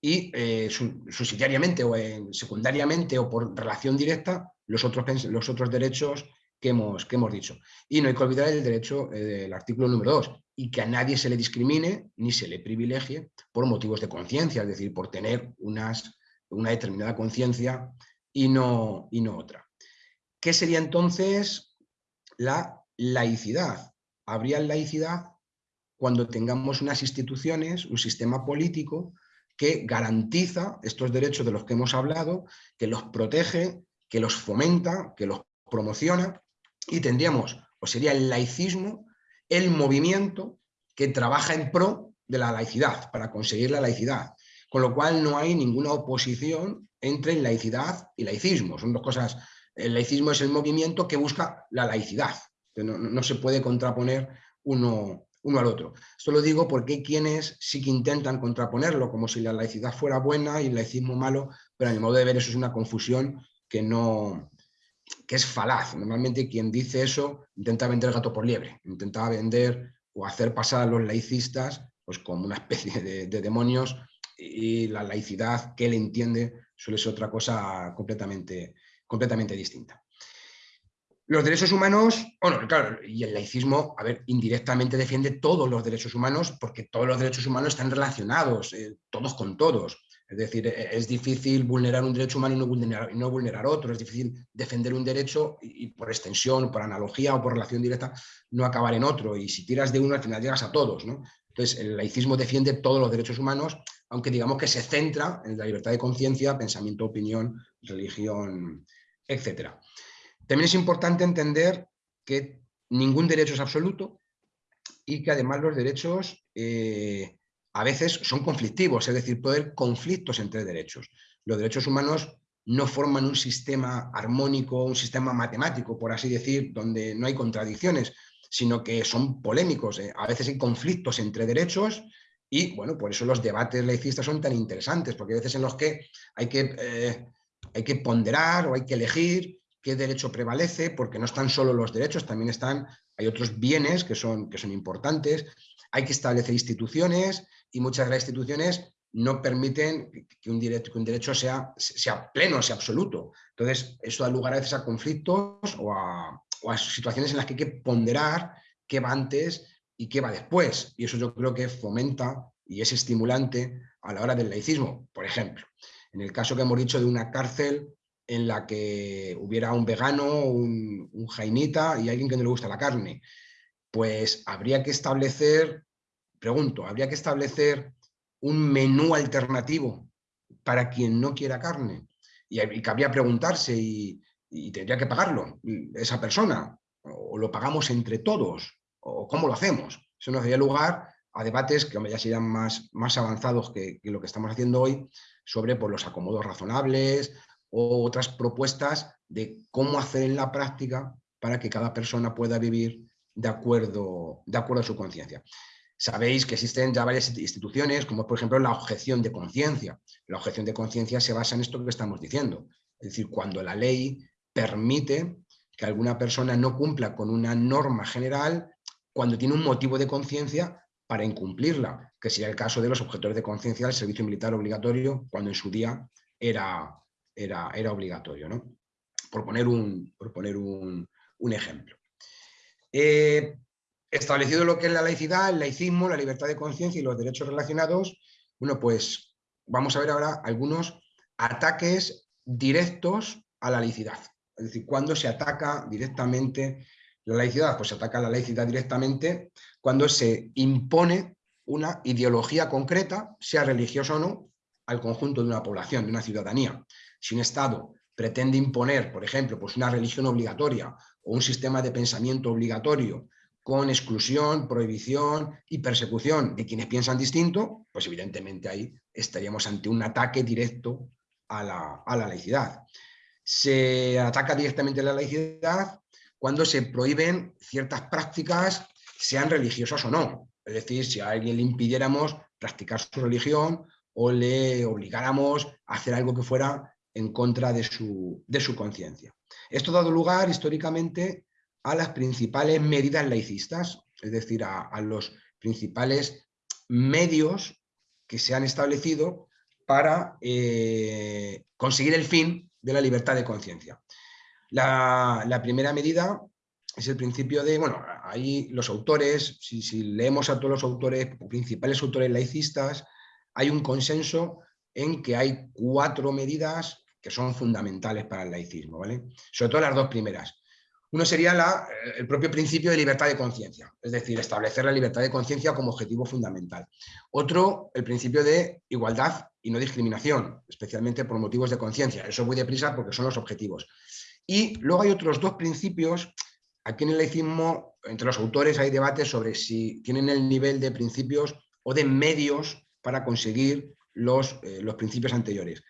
y eh, subsidiariamente o secundariamente o por relación directa los otros derechos que hemos, que hemos dicho. Y no hay que olvidar el derecho eh, del artículo número 2, y que a nadie se le discrimine ni se le privilegie por motivos de conciencia, es decir, por tener unas, una determinada conciencia y no, y no otra. ¿Qué sería entonces la laicidad? ¿Habría laicidad cuando tengamos unas instituciones, un sistema político que garantiza estos derechos de los que hemos hablado, que los protege, que los fomenta, que los promociona y tendríamos, o sería el laicismo, el movimiento que trabaja en pro de la laicidad, para conseguir la laicidad. Con lo cual no hay ninguna oposición entre laicidad y laicismo. Son dos cosas. El laicismo es el movimiento que busca la laicidad. No, se puede contraponer uno, uno al otro. Esto lo digo porque hay quienes sí que intentan contraponerlo, como si la laicidad fuera buena y el laicismo malo, pero en el modo de ver eso es una confusión que, no, que es falaz. Normalmente quien dice eso intenta vender gato por liebre, intenta vender o hacer pasar a los laicistas pues, como una especie de, de demonios y la laicidad que él entiende suele ser otra cosa completamente, completamente distinta. Los derechos humanos, bueno, claro, y el laicismo, a ver, indirectamente defiende todos los derechos humanos porque todos los derechos humanos están relacionados, eh, todos con todos. Es decir, e, es difícil vulnerar un derecho humano y no vulnerar, otro, es difícil defender un derecho y, por extensión, por analogía o por relación directa, no acabar en otro. Y si tiras de uno, al final llegas a todos. Entonces, el laicismo defiende todos los derechos humanos, aunque digamos que se centra en la libertad de conciencia, pensamiento, opinión, religión, etc. También es importante entender que ningún derecho es absoluto y que además los derechos eh, a veces son conflictivos, es decir, puede haber conflictos entre derechos. Los derechos humanos no forman un sistema armónico, un sistema matemático, por así decir, donde no hay contradicciones, sino que son polémicos. Eh. A veces hay conflictos entre derechos y, bueno, por eso los debates laicistas son tan interesantes, porque hay veces en los que hay que, eh, hay que ponderar o hay que elegir qué derecho prevalece, porque no están solo los derechos, también están, hay otros bienes que son, que son importantes, hay que establecer instituciones y muchas de las instituciones no permiten que un derecho, sea, sea pleno, sea absoluto. Entonces, eso da lugar a veces a conflictos o a, o a situaciones en las que hay que ponderar qué va antes y qué va después. Y eso yo creo que fomenta y es estimulante a la hora del laicismo. Por ejemplo, en el caso que hemos dicho de una cárcel en la que hubiera un vegano, un, un jainita y alguien que no le gusta la carne, pues habría que establecer, pregunto, habría que establecer un menú alternativo para quien no quiera carne. Y, y cabría preguntarse y, tendría que pagarlo esa persona, o lo pagamos entre todos, o cómo lo hacemos. Eso nos daría lugar a debates que ya serían más, más avanzados que, lo que estamos haciendo hoy sobre por pues, los acomodos razonables o otras propuestas de cómo hacer en la práctica para que cada persona pueda vivir de acuerdo, de acuerdo a su conciencia. Sabéis que existen ya varias instituciones, como por ejemplo la objeción de conciencia. La objeción de conciencia se basa en esto que estamos diciendo. Es decir, cuando la ley permite que alguna persona no cumpla con una norma general cuando tiene un motivo de conciencia para incumplirla, que sería el caso de los objetores de conciencia del servicio militar obligatorio, cuando en su día era, era, era obligatorio. ¿no? Por poner un, por poner un, ejemplo. Eh, establecido lo que es la laicidad, el laicismo, la libertad de conciencia y los derechos relacionados, bueno, pues vamos a ver ahora algunos ataques directos a la laicidad. Es decir, cuando se ataca directamente la laicidad, pues se ataca la laicidad directamente cuando se impone una ideología concreta, sea religiosa o no, al conjunto de una población, de una ciudadanía. Si un Estado pretende imponer, por ejemplo, pues una religión obligatoria o un sistema de pensamiento obligatorio con exclusión, prohibición y persecución de quienes piensan distinto, pues evidentemente ahí estaríamos ante un ataque directo a la, a la laicidad. Se ataca directamente a la laicidad cuando se prohíben ciertas prácticas, sean religiosas o no. Es decir, si a alguien le impidiéramos practicar su religión o le obligáramos a hacer algo que fuera en contra de su, de su conciencia. Esto ha dado lugar históricamente a las principales medidas laicistas, es decir, a, los principales medios que se han establecido para eh, conseguir el fin de la libertad de conciencia. La, primera medida es el principio de, bueno, ahí los autores, si, leemos a todos los autores, principales autores laicistas, hay un consenso en que hay cuatro medidas que son fundamentales para el laicismo, ¿vale? Sobre todo las dos primeras. Uno sería eh, el propio principio de libertad de conciencia, es decir, establecer la libertad de conciencia como objetivo fundamental. Otro, el principio de igualdad y no discriminación, especialmente por motivos de conciencia. Eso voy deprisa porque son los objetivos. Y luego hay otros dos principios. Aquí en el laicismo, entre los autores hay debates sobre si tienen el nivel de principios o de medios para conseguir los, eh, los principios anteriores.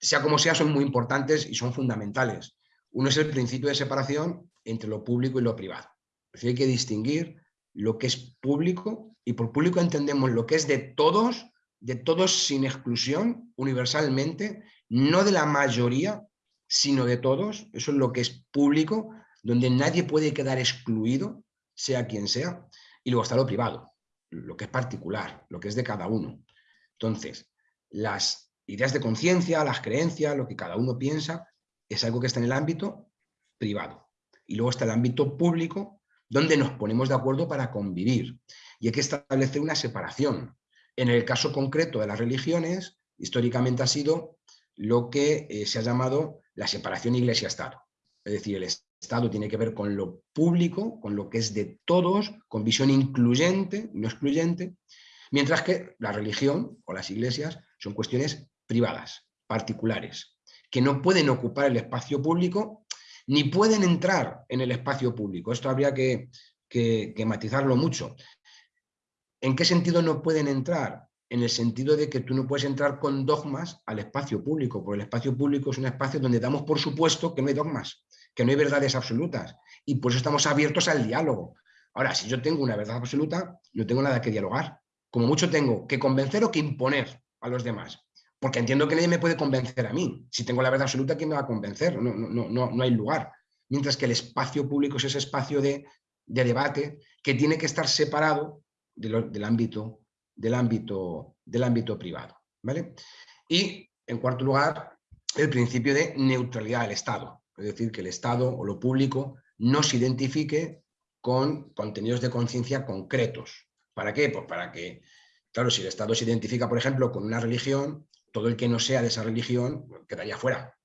Sea como sea, son muy importantes y son fundamentales. Uno es el principio de separación entre lo público y lo privado. Es decir, hay que distinguir lo que es público y por público entendemos lo que es de todos, de todos sin exclusión, universalmente, no de la mayoría, sino de todos. Eso es lo que es público, donde nadie puede quedar excluido, sea quien sea. Y luego está lo privado, lo que es particular, lo que es de cada uno. Entonces, las ideas de conciencia, las creencias, lo que cada uno piensa, es algo que está en el ámbito privado. Y luego está el ámbito público, donde nos ponemos de acuerdo para convivir. Y hay que establecer una separación. En el caso concreto de las religiones, históricamente ha sido lo que eh, se ha llamado la separación iglesia-estado. Es decir, el Estado tiene que ver con lo público, con lo que es de todos, con visión incluyente, no excluyente, mientras que la religión o las iglesias son cuestiones privadas, particulares, que no pueden ocupar el espacio público ni pueden entrar en el espacio público. Esto habría que, matizarlo mucho. ¿En qué sentido no pueden entrar? En el sentido de que tú no puedes entrar con dogmas al espacio público, porque el espacio público es un espacio donde damos por supuesto que no hay dogmas, que no hay verdades absolutas, y por eso estamos abiertos al diálogo. Ahora, si yo tengo una verdad absoluta, no tengo nada que dialogar. Como mucho tengo que convencer o que imponer a los demás porque entiendo que nadie me puede convencer a mí. Si tengo la verdad absoluta, ¿quién me va a convencer? No, no, no, no hay lugar. Mientras que el espacio público es ese espacio de, debate que tiene que estar separado del, ámbito, del, ámbito, del ámbito privado. ¿vale? Y, en cuarto lugar, el principio de neutralidad del Estado. Es decir, que el Estado o lo público no se identifique con contenidos de conciencia concretos. ¿Para qué? Pues para que, claro, si el Estado se identifica, por ejemplo, con una religión, todo el que no sea de esa religión quedaría fuera,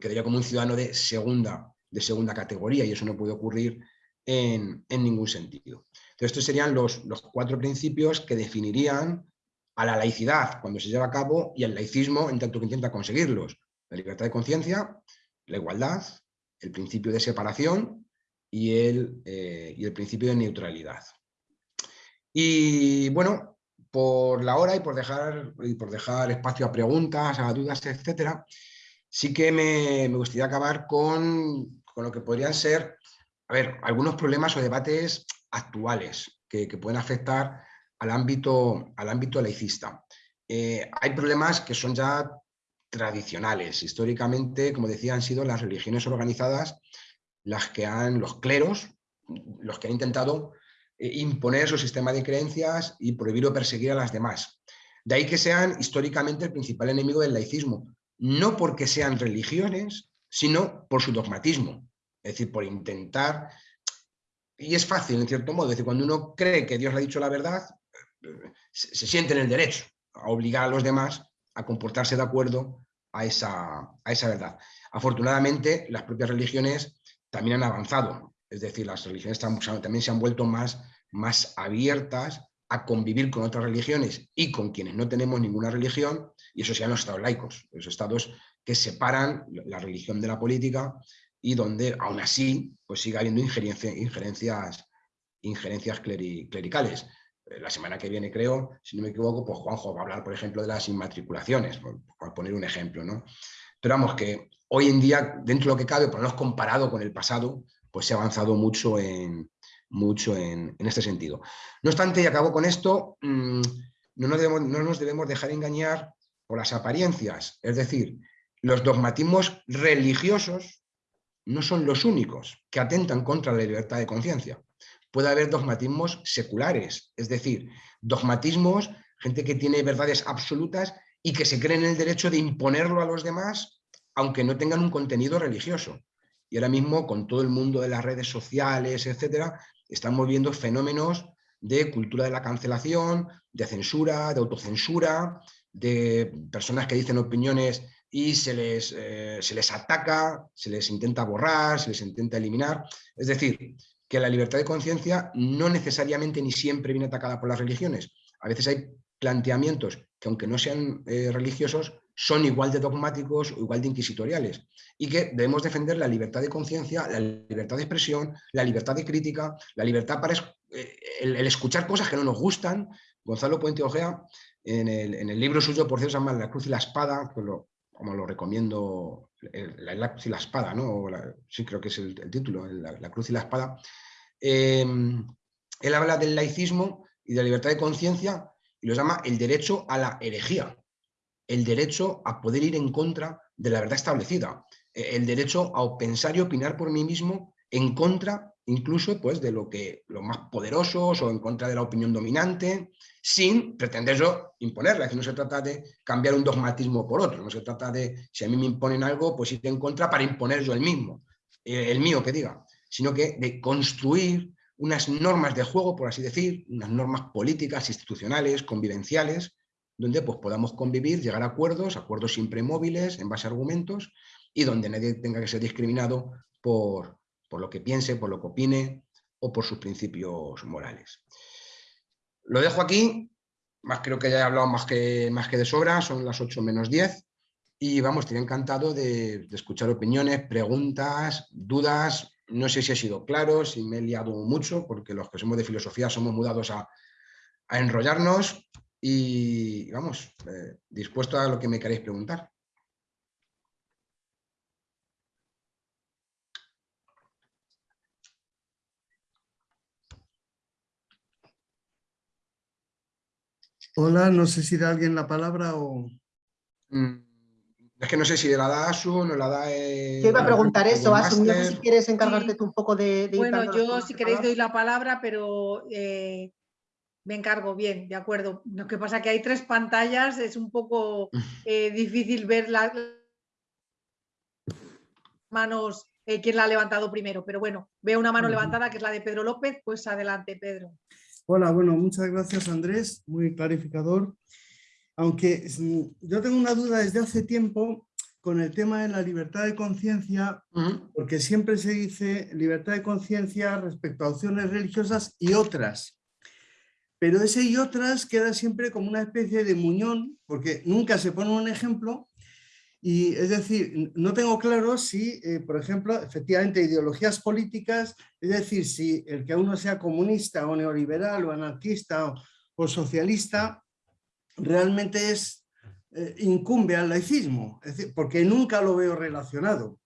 quedaría como un ciudadano de segunda, de segunda categoría y eso no puede ocurrir en, ningún sentido. Entonces, estos serían los, los, cuatro principios que definirían a la laicidad cuando se lleva a cabo y al laicismo en tanto que intenta conseguirlos. La libertad de conciencia, la igualdad, el principio de separación y el, eh, y el principio de neutralidad. Y bueno, por la hora y por dejar, y por dejar espacio a preguntas, a dudas, etcétera, sí que me, gustaría acabar con, lo que podrían ser a ver, algunos problemas o debates actuales que, pueden afectar al ámbito, al ámbito laicista. Eh, hay problemas que son ya tradicionales. Históricamente, como decía, han sido las religiones organizadas las que han, los cleros, los que han intentado imponer su sistema de creencias y prohibir o perseguir a las demás. De ahí que sean históricamente el principal enemigo del laicismo, no porque sean religiones, sino por su dogmatismo, es decir, por intentar, y es fácil en cierto modo, es decir, cuando uno cree que Dios le ha dicho la verdad, se, siente en el derecho a obligar a los demás a comportarse de acuerdo a esa, a esa verdad. Afortunadamente, las propias religiones también han avanzado, es decir, las religiones también se han vuelto más más abiertas a convivir con otras religiones y con quienes no tenemos ninguna religión, y eso sean los estados laicos, los estados que separan la religión de la política y donde aún así pues sigue habiendo injerencias, injerencias clericales. Eh, la semana que viene, creo, si no me equivoco, pues Juanjo va a hablar, por ejemplo, de las inmatriculaciones, por, poner un ejemplo. ¿no? Pero vamos, que hoy en día, dentro de lo que cabe, por lo menos comparado con el pasado, pues se ha avanzado mucho en, mucho en, este sentido. No obstante, y acabo con esto, mm, no nos, debemos, no nos debemos dejar engañar por las apariencias, es decir, los dogmatismos religiosos no son los únicos que atentan contra la libertad de conciencia. Puede haber dogmatismos seculares, es decir, dogmatismos, gente que tiene verdades absolutas y que se cree en el derecho de imponerlo a los demás, aunque no tengan un contenido religioso. Y ahora mismo, con todo el mundo de las redes sociales, etcétera, estamos viendo fenómenos de cultura de la cancelación, de censura, de autocensura, de personas que dicen opiniones y se les, eh, se les ataca, se les intenta borrar, se les intenta eliminar. Es decir, que la libertad de conciencia no necesariamente ni siempre viene atacada por las religiones. A veces hay planteamientos que aunque no sean eh, religiosos, son igual de dogmáticos o igual de inquisitoriales y que debemos defender la libertad de conciencia, la libertad de expresión, la libertad de crítica, la libertad para eh, el, escuchar cosas que no nos gustan. Gonzalo Puente Ojea, en el, libro suyo, por cierto, se llama La cruz y la espada, que lo, como lo recomiendo, la, cruz y la espada, ¿no? sí creo que es el, título, la, cruz y la espada. Em, él habla del laicismo y de la libertad de conciencia y lo llama el derecho a la herejía, el derecho a poder ir en contra de la verdad establecida, e, el derecho a pensar y opinar por mí mismo en contra incluso pues, de lo que los más poderosos o en contra de la opinión dominante, sin pretender yo imponerla, que no se trata de cambiar un dogmatismo por otro, no se trata de, si a mí me imponen algo, pues ir en contra para imponer yo el mismo, eh, el mío que diga, sino que de construir unas normas de juego, por así decir, unas normas políticas, institucionales, convivenciales, donde pues, podamos convivir, llegar a acuerdos, acuerdos siempre móviles, en base a argumentos, y donde nadie tenga que ser discriminado por, por lo que piense, por lo que opine o por sus principios morales. Lo dejo aquí, más creo que ya he hablado más que, más que de sobra, son las 8 menos 10, y vamos, estoy encantado de, escuchar opiniones, preguntas, dudas, no sé si he sido claro, si me he liado mucho, porque los que somos de filosofía somos mudados a, enrollarnos y vamos, eh, dispuesto a lo que me queréis preguntar. Hola, no sé si da alguien la palabra o... Mm, es que no sé si la da Asu, no la da... Eh, yo iba a preguntar eso, Asu, no sé si quieres encargarte tú un poco de... bueno, yo si queréis doy la palabra, pero eh, me encargo bien, de acuerdo. Lo que pasa es que hay tres pantallas, es un poco eh, difícil ver las manos, quién la ha levantado primero, pero bueno, veo una mano levantada que es la de Pedro López, pues adelante Pedro. Hola, bueno, muchas gracias Andrés, muy clarificador. Aunque yo tengo una duda desde hace tiempo con el tema de la libertad de conciencia, porque siempre se dice libertad de conciencia respecto a opciones religiosas y otras. Pero ese y otras queda siempre como una especie de muñón, porque nunca se pone un ejemplo y es decir, no tengo claro si, eh, por ejemplo, efectivamente ideologías políticas, es decir, si el que uno sea comunista o neoliberal o anarquista o, socialista, realmente es, eh, incumbe al laicismo, porque nunca lo veo relacionado.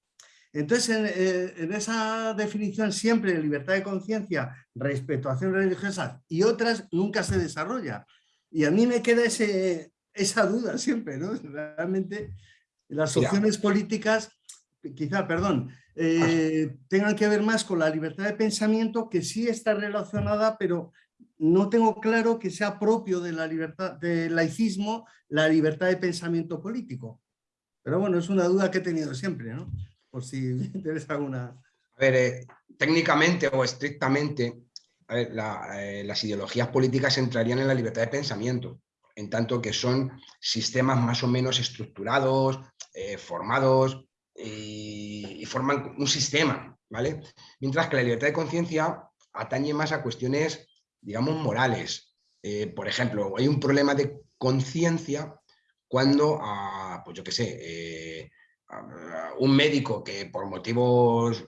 Entonces, en, eh, en, esa definición siempre de libertad de conciencia respecto a acciones religiosas y otras nunca se desarrolla. Y a mí me queda ese, esa duda siempre, ¿no? Realmente las opciones políticas, quizá, perdón, eh, tengan que ver más con la libertad de pensamiento, que sí está relacionada, pero no tengo claro que sea propio de la libertad del laicismo la libertad de pensamiento político. Pero bueno, es una duda que he tenido siempre, ¿no? Por si interesa alguna... A ver, eh, técnicamente o estrictamente, eh, las ideologías políticas entrarían en la libertad de pensamiento en tanto que son sistemas más o menos estructurados, eh, formados y, forman un sistema, ¿vale? Mientras que la libertad de conciencia atañe más a cuestiones, digamos, morales. Por ejemplo, hay un problema de conciencia cuando, pues yo qué sé, un médico que por motivos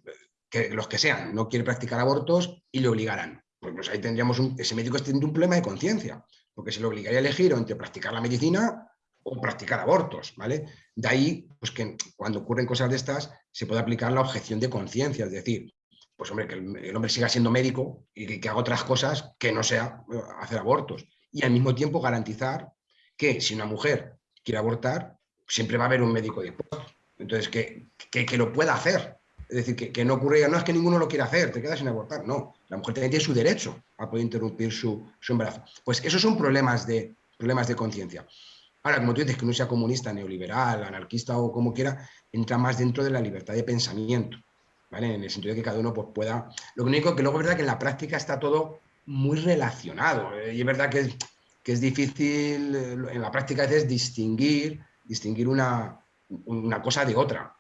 que los que sean no quiere practicar abortos y le obligarán. Pues, pues ahí tendríamos ese médico teniendo un problema de conciencia porque se le obligaría a elegir entre practicar la medicina o practicar abortos, ¿vale? De ahí, pues que cuando ocurren cosas de estas, se puede aplicar la objeción de conciencia, es decir, pues hombre, que el, hombre siga siendo médico y que, haga otras cosas que no sea eh, hacer abortos. Y al mismo tiempo garantizar que si una mujer quiere abortar, siempre va a haber un médico dispuesto. Entonces, que, que, lo pueda hacer. Es decir, que, que no ocurra, no es que ninguno lo quiera hacer, te quedas sin abortar. No, la mujer tiene su derecho a poder interrumpir su, embarazo. Pues esos son problemas de, problemas de conciencia. Ahora, como tú dices, que uno sea comunista, neoliberal, anarquista o como quiera, entra más dentro de la libertad de pensamiento, ¿vale? En el sentido de que cada uno pues, pueda... Lo único que luego es verdad que en la práctica está todo muy relacionado. ¿eh? Y es verdad que es, difícil, eh, en la práctica a veces, distinguir, distinguir una, una cosa de otra.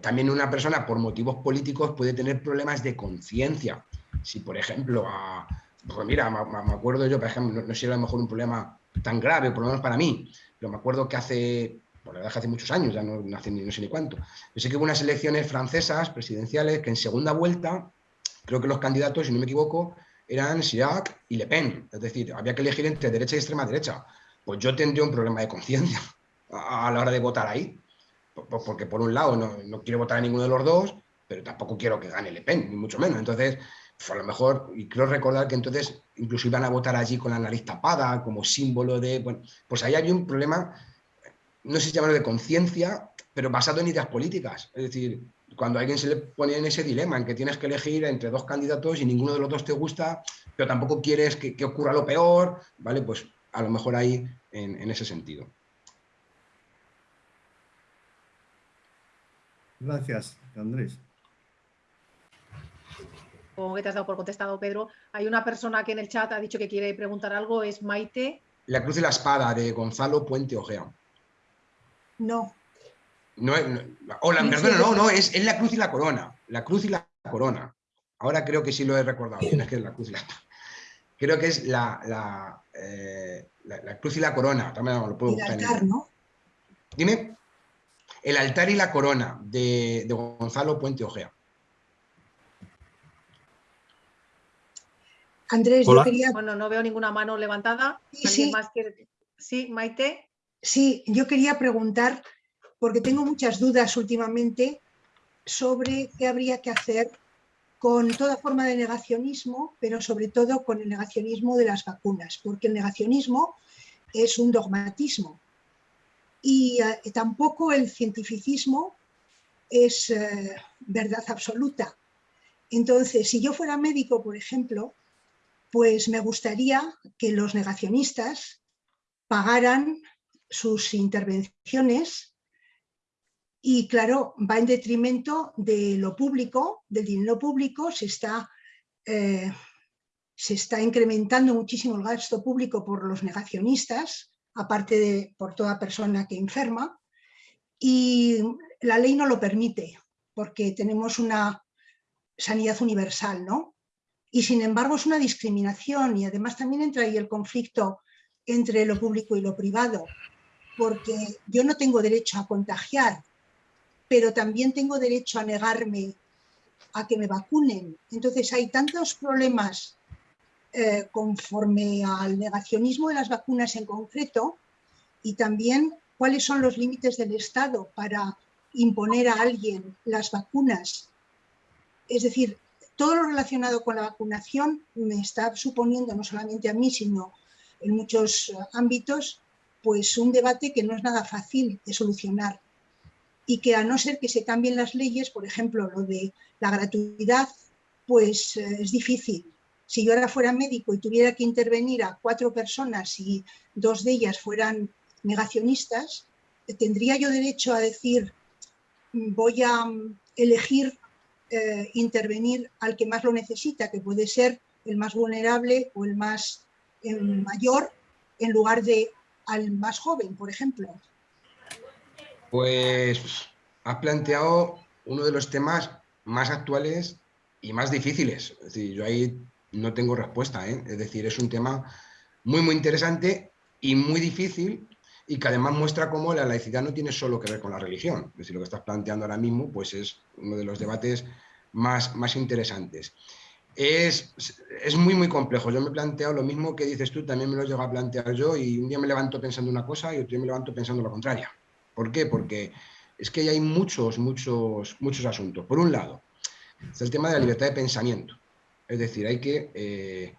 También una persona por motivos políticos puede tener problemas de conciencia. Si, por ejemplo, a, pues mira, me, acuerdo yo, por ejemplo, no, era a lo mejor un problema tan grave, por lo menos para mí, pero me acuerdo que hace, por la verdad que hace muchos años, ya no, no sé ni cuánto, yo sé que hubo unas elecciones francesas, presidenciales, que en segunda vuelta, creo que los candidatos, si no me equivoco, eran Chirac y Le Pen. Es decir, había que elegir entre derecha y extrema derecha. Pues yo tendría un problema de conciencia a la hora de votar ahí. Porque por un lado no, quiero votar a ninguno de los dos, pero tampoco quiero que gane Le Pen, ni mucho menos. Entonces, pues a lo mejor, y creo recordar que entonces incluso iban a votar allí con la nariz tapada, como símbolo de... Bueno, pues ahí había un problema, no sé si llamarlo de conciencia, pero basado en ideas políticas. Es decir, cuando a alguien se le pone en ese dilema, en que tienes que elegir entre dos candidatos y ninguno de los dos te gusta, pero tampoco quieres que, ocurra lo peor, ¿vale? Pues a lo mejor ahí en ese sentido. Gracias, Andrés. Como que te has dado por contestado, Pedro. Hay una persona que en el chat ha dicho que quiere preguntar algo, es Maite. La cruz y la espada de Gonzalo Puente Ojea. No. No, hola, perdona, no, no, es, la cruz y la corona. La cruz y la corona. Ahora creo que sí lo he recordado bien, es que es la cruz y la Creo que es la, la, eh, cruz y la corona. También lo puedo buscar. ¿no? Dime. El altar y la corona de, Gonzalo Puente Ojea. Andrés, yo quería... Bueno, no veo ninguna mano levantada. Sí, más sí, Maite. Sí, yo quería preguntar, porque tengo muchas dudas últimamente sobre qué habría que hacer con toda forma de negacionismo, pero sobre todo con el negacionismo de las vacunas, porque el negacionismo es un dogmatismo y eh, tampoco el cientificismo es eh, verdad absoluta. Entonces, si yo fuera médico, por ejemplo, pues me gustaría que los negacionistas pagaran sus intervenciones y claro, va en detrimento de lo público, del dinero público, se está, eh, se está incrementando muchísimo el gasto público por los negacionistas, aparte de por toda persona que enferma, y la ley no lo permite, porque tenemos una sanidad universal, ¿no? Y sin embargo es una discriminación y además también entra ahí el conflicto entre lo público y lo privado, porque yo no tengo derecho a contagiar, pero también tengo derecho a negarme a que me vacunen. Entonces hay tantos problemas eh, conforme al negacionismo de las vacunas en concreto y también cuáles son los límites del Estado para imponer a alguien las vacunas. Es decir, todo lo relacionado con la vacunación me está suponiendo, no solamente a mí, sino en muchos ámbitos, pues un debate que no es nada fácil de solucionar y que a no ser que se cambien las leyes, por ejemplo, lo de la gratuidad, pues eh, es difícil si yo ahora fuera médico y tuviera que intervenir a cuatro personas y dos de ellas fueran negacionistas, ¿tendría yo derecho a decir voy a mm, elegir eh, intervenir al que más lo necesita, que puede ser el más vulnerable o el más mayor, en lugar de al más joven, por ejemplo? Pues has planteado uno de los temas más actuales y más difíciles. Es decir, yo ahí no tengo respuesta. ¿eh? Es decir, es un tema muy, muy interesante y muy difícil y que además muestra cómo la laicidad no tiene solo que ver con la religión. Es decir, lo que estás planteando ahora mismo pues es uno de los debates más, más interesantes. Es, es, muy, muy complejo. Yo me he planteado lo mismo que dices tú, también me lo llego a plantear yo y un día me levanto pensando una cosa y otro día me levanto pensando la contraria. ¿Por qué? Porque es que hay muchos, muchos, muchos asuntos. Por un lado, es el tema de la libertad de pensamiento. Es decir, hay que, eh,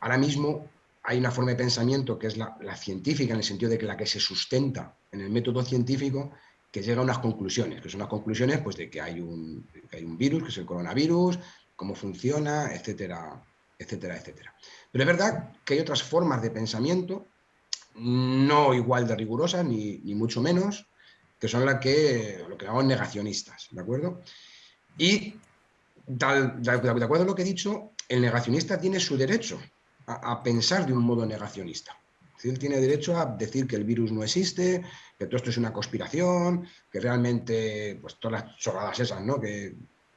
ahora mismo hay una forma de pensamiento que es la, científica, en el sentido de que la que se sustenta en el método científico, que llega a unas conclusiones, que son las conclusiones pues, de que hay, un, hay un virus, que es el coronavirus, cómo funciona, etcétera, etcétera, etcétera. Pero es verdad que hay otras formas de pensamiento, no igual de rigurosas, ni, mucho menos, que son las que, lo que llamamos negacionistas, ¿de acuerdo? Y de acuerdo a lo que he dicho, el negacionista tiene su derecho a, pensar de un modo negacionista. Él tiene derecho a decir que el virus no existe, que todo esto es una conspiración, que realmente, pues todas las chorradas esas, ¿no? Que,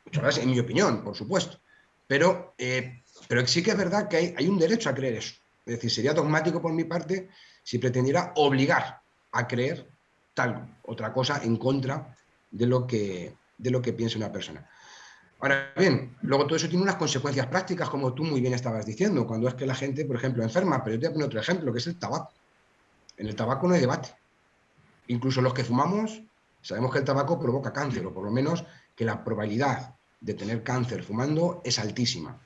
chorradas en mi opinión, por supuesto. Pero, eh, pero sí que es verdad que hay, hay un derecho a creer eso. Es decir, sería dogmático por mi parte si pretendiera obligar a creer tal otra cosa en contra de lo que, de lo que piensa una persona. Ahora bien, luego todo eso tiene unas consecuencias prácticas, como tú muy bien estabas diciendo, cuando es que la gente, por ejemplo, enferma, pero yo te voy a poner otro ejemplo, que es el tabaco. En el tabaco no hay debate. Incluso los que fumamos, sabemos que el tabaco provoca cáncer, o por lo menos que la probabilidad de tener cáncer fumando es altísima.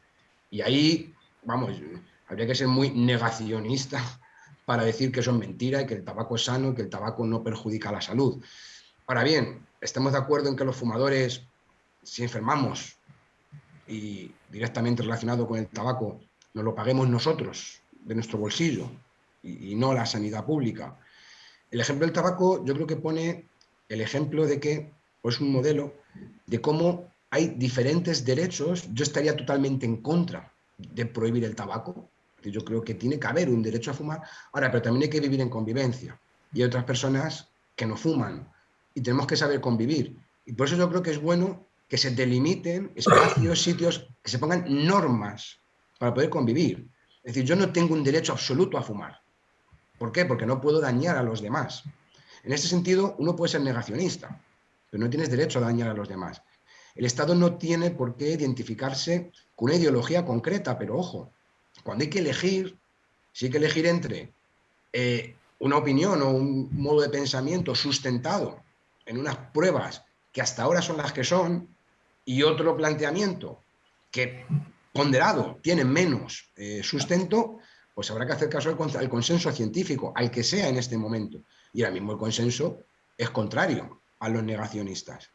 Y ahí, vamos, habría que ser muy negacionista para decir que eso es mentira y que el tabaco es sano y que el tabaco no perjudica la salud. Ahora bien, estamos de acuerdo en que los fumadores si enfermamos y directamente relacionado con el tabaco, nos lo paguemos nosotros de nuestro bolsillo y, no la sanidad pública. El ejemplo del tabaco yo creo que pone el ejemplo de que pues, es un modelo de cómo hay diferentes derechos. Yo estaría totalmente en contra de prohibir el tabaco. Yo creo que tiene que haber un derecho a fumar. Ahora, pero también hay que vivir en convivencia. Y hay otras personas que no fuman. Y tenemos que saber convivir. Y por eso yo creo que es bueno que se delimiten espacios, sitios, que se pongan normas para poder convivir. Es decir, yo no tengo un derecho absoluto a fumar. ¿Por qué? Porque no puedo dañar a los demás. En este sentido, uno puede ser negacionista, pero no tienes derecho a dañar a los demás. El Estado no tiene por qué identificarse con una ideología concreta, pero ojo, cuando hay que elegir, si hay que elegir entre eh, una opinión o un modo de pensamiento sustentado en unas pruebas que hasta ahora son las que son, y otro planteamiento que ponderado tiene menos eh, sustento, pues habrá que hacer caso al, consenso científico, al que sea en este momento. Y ahora mismo el consenso es contrario a los negacionistas.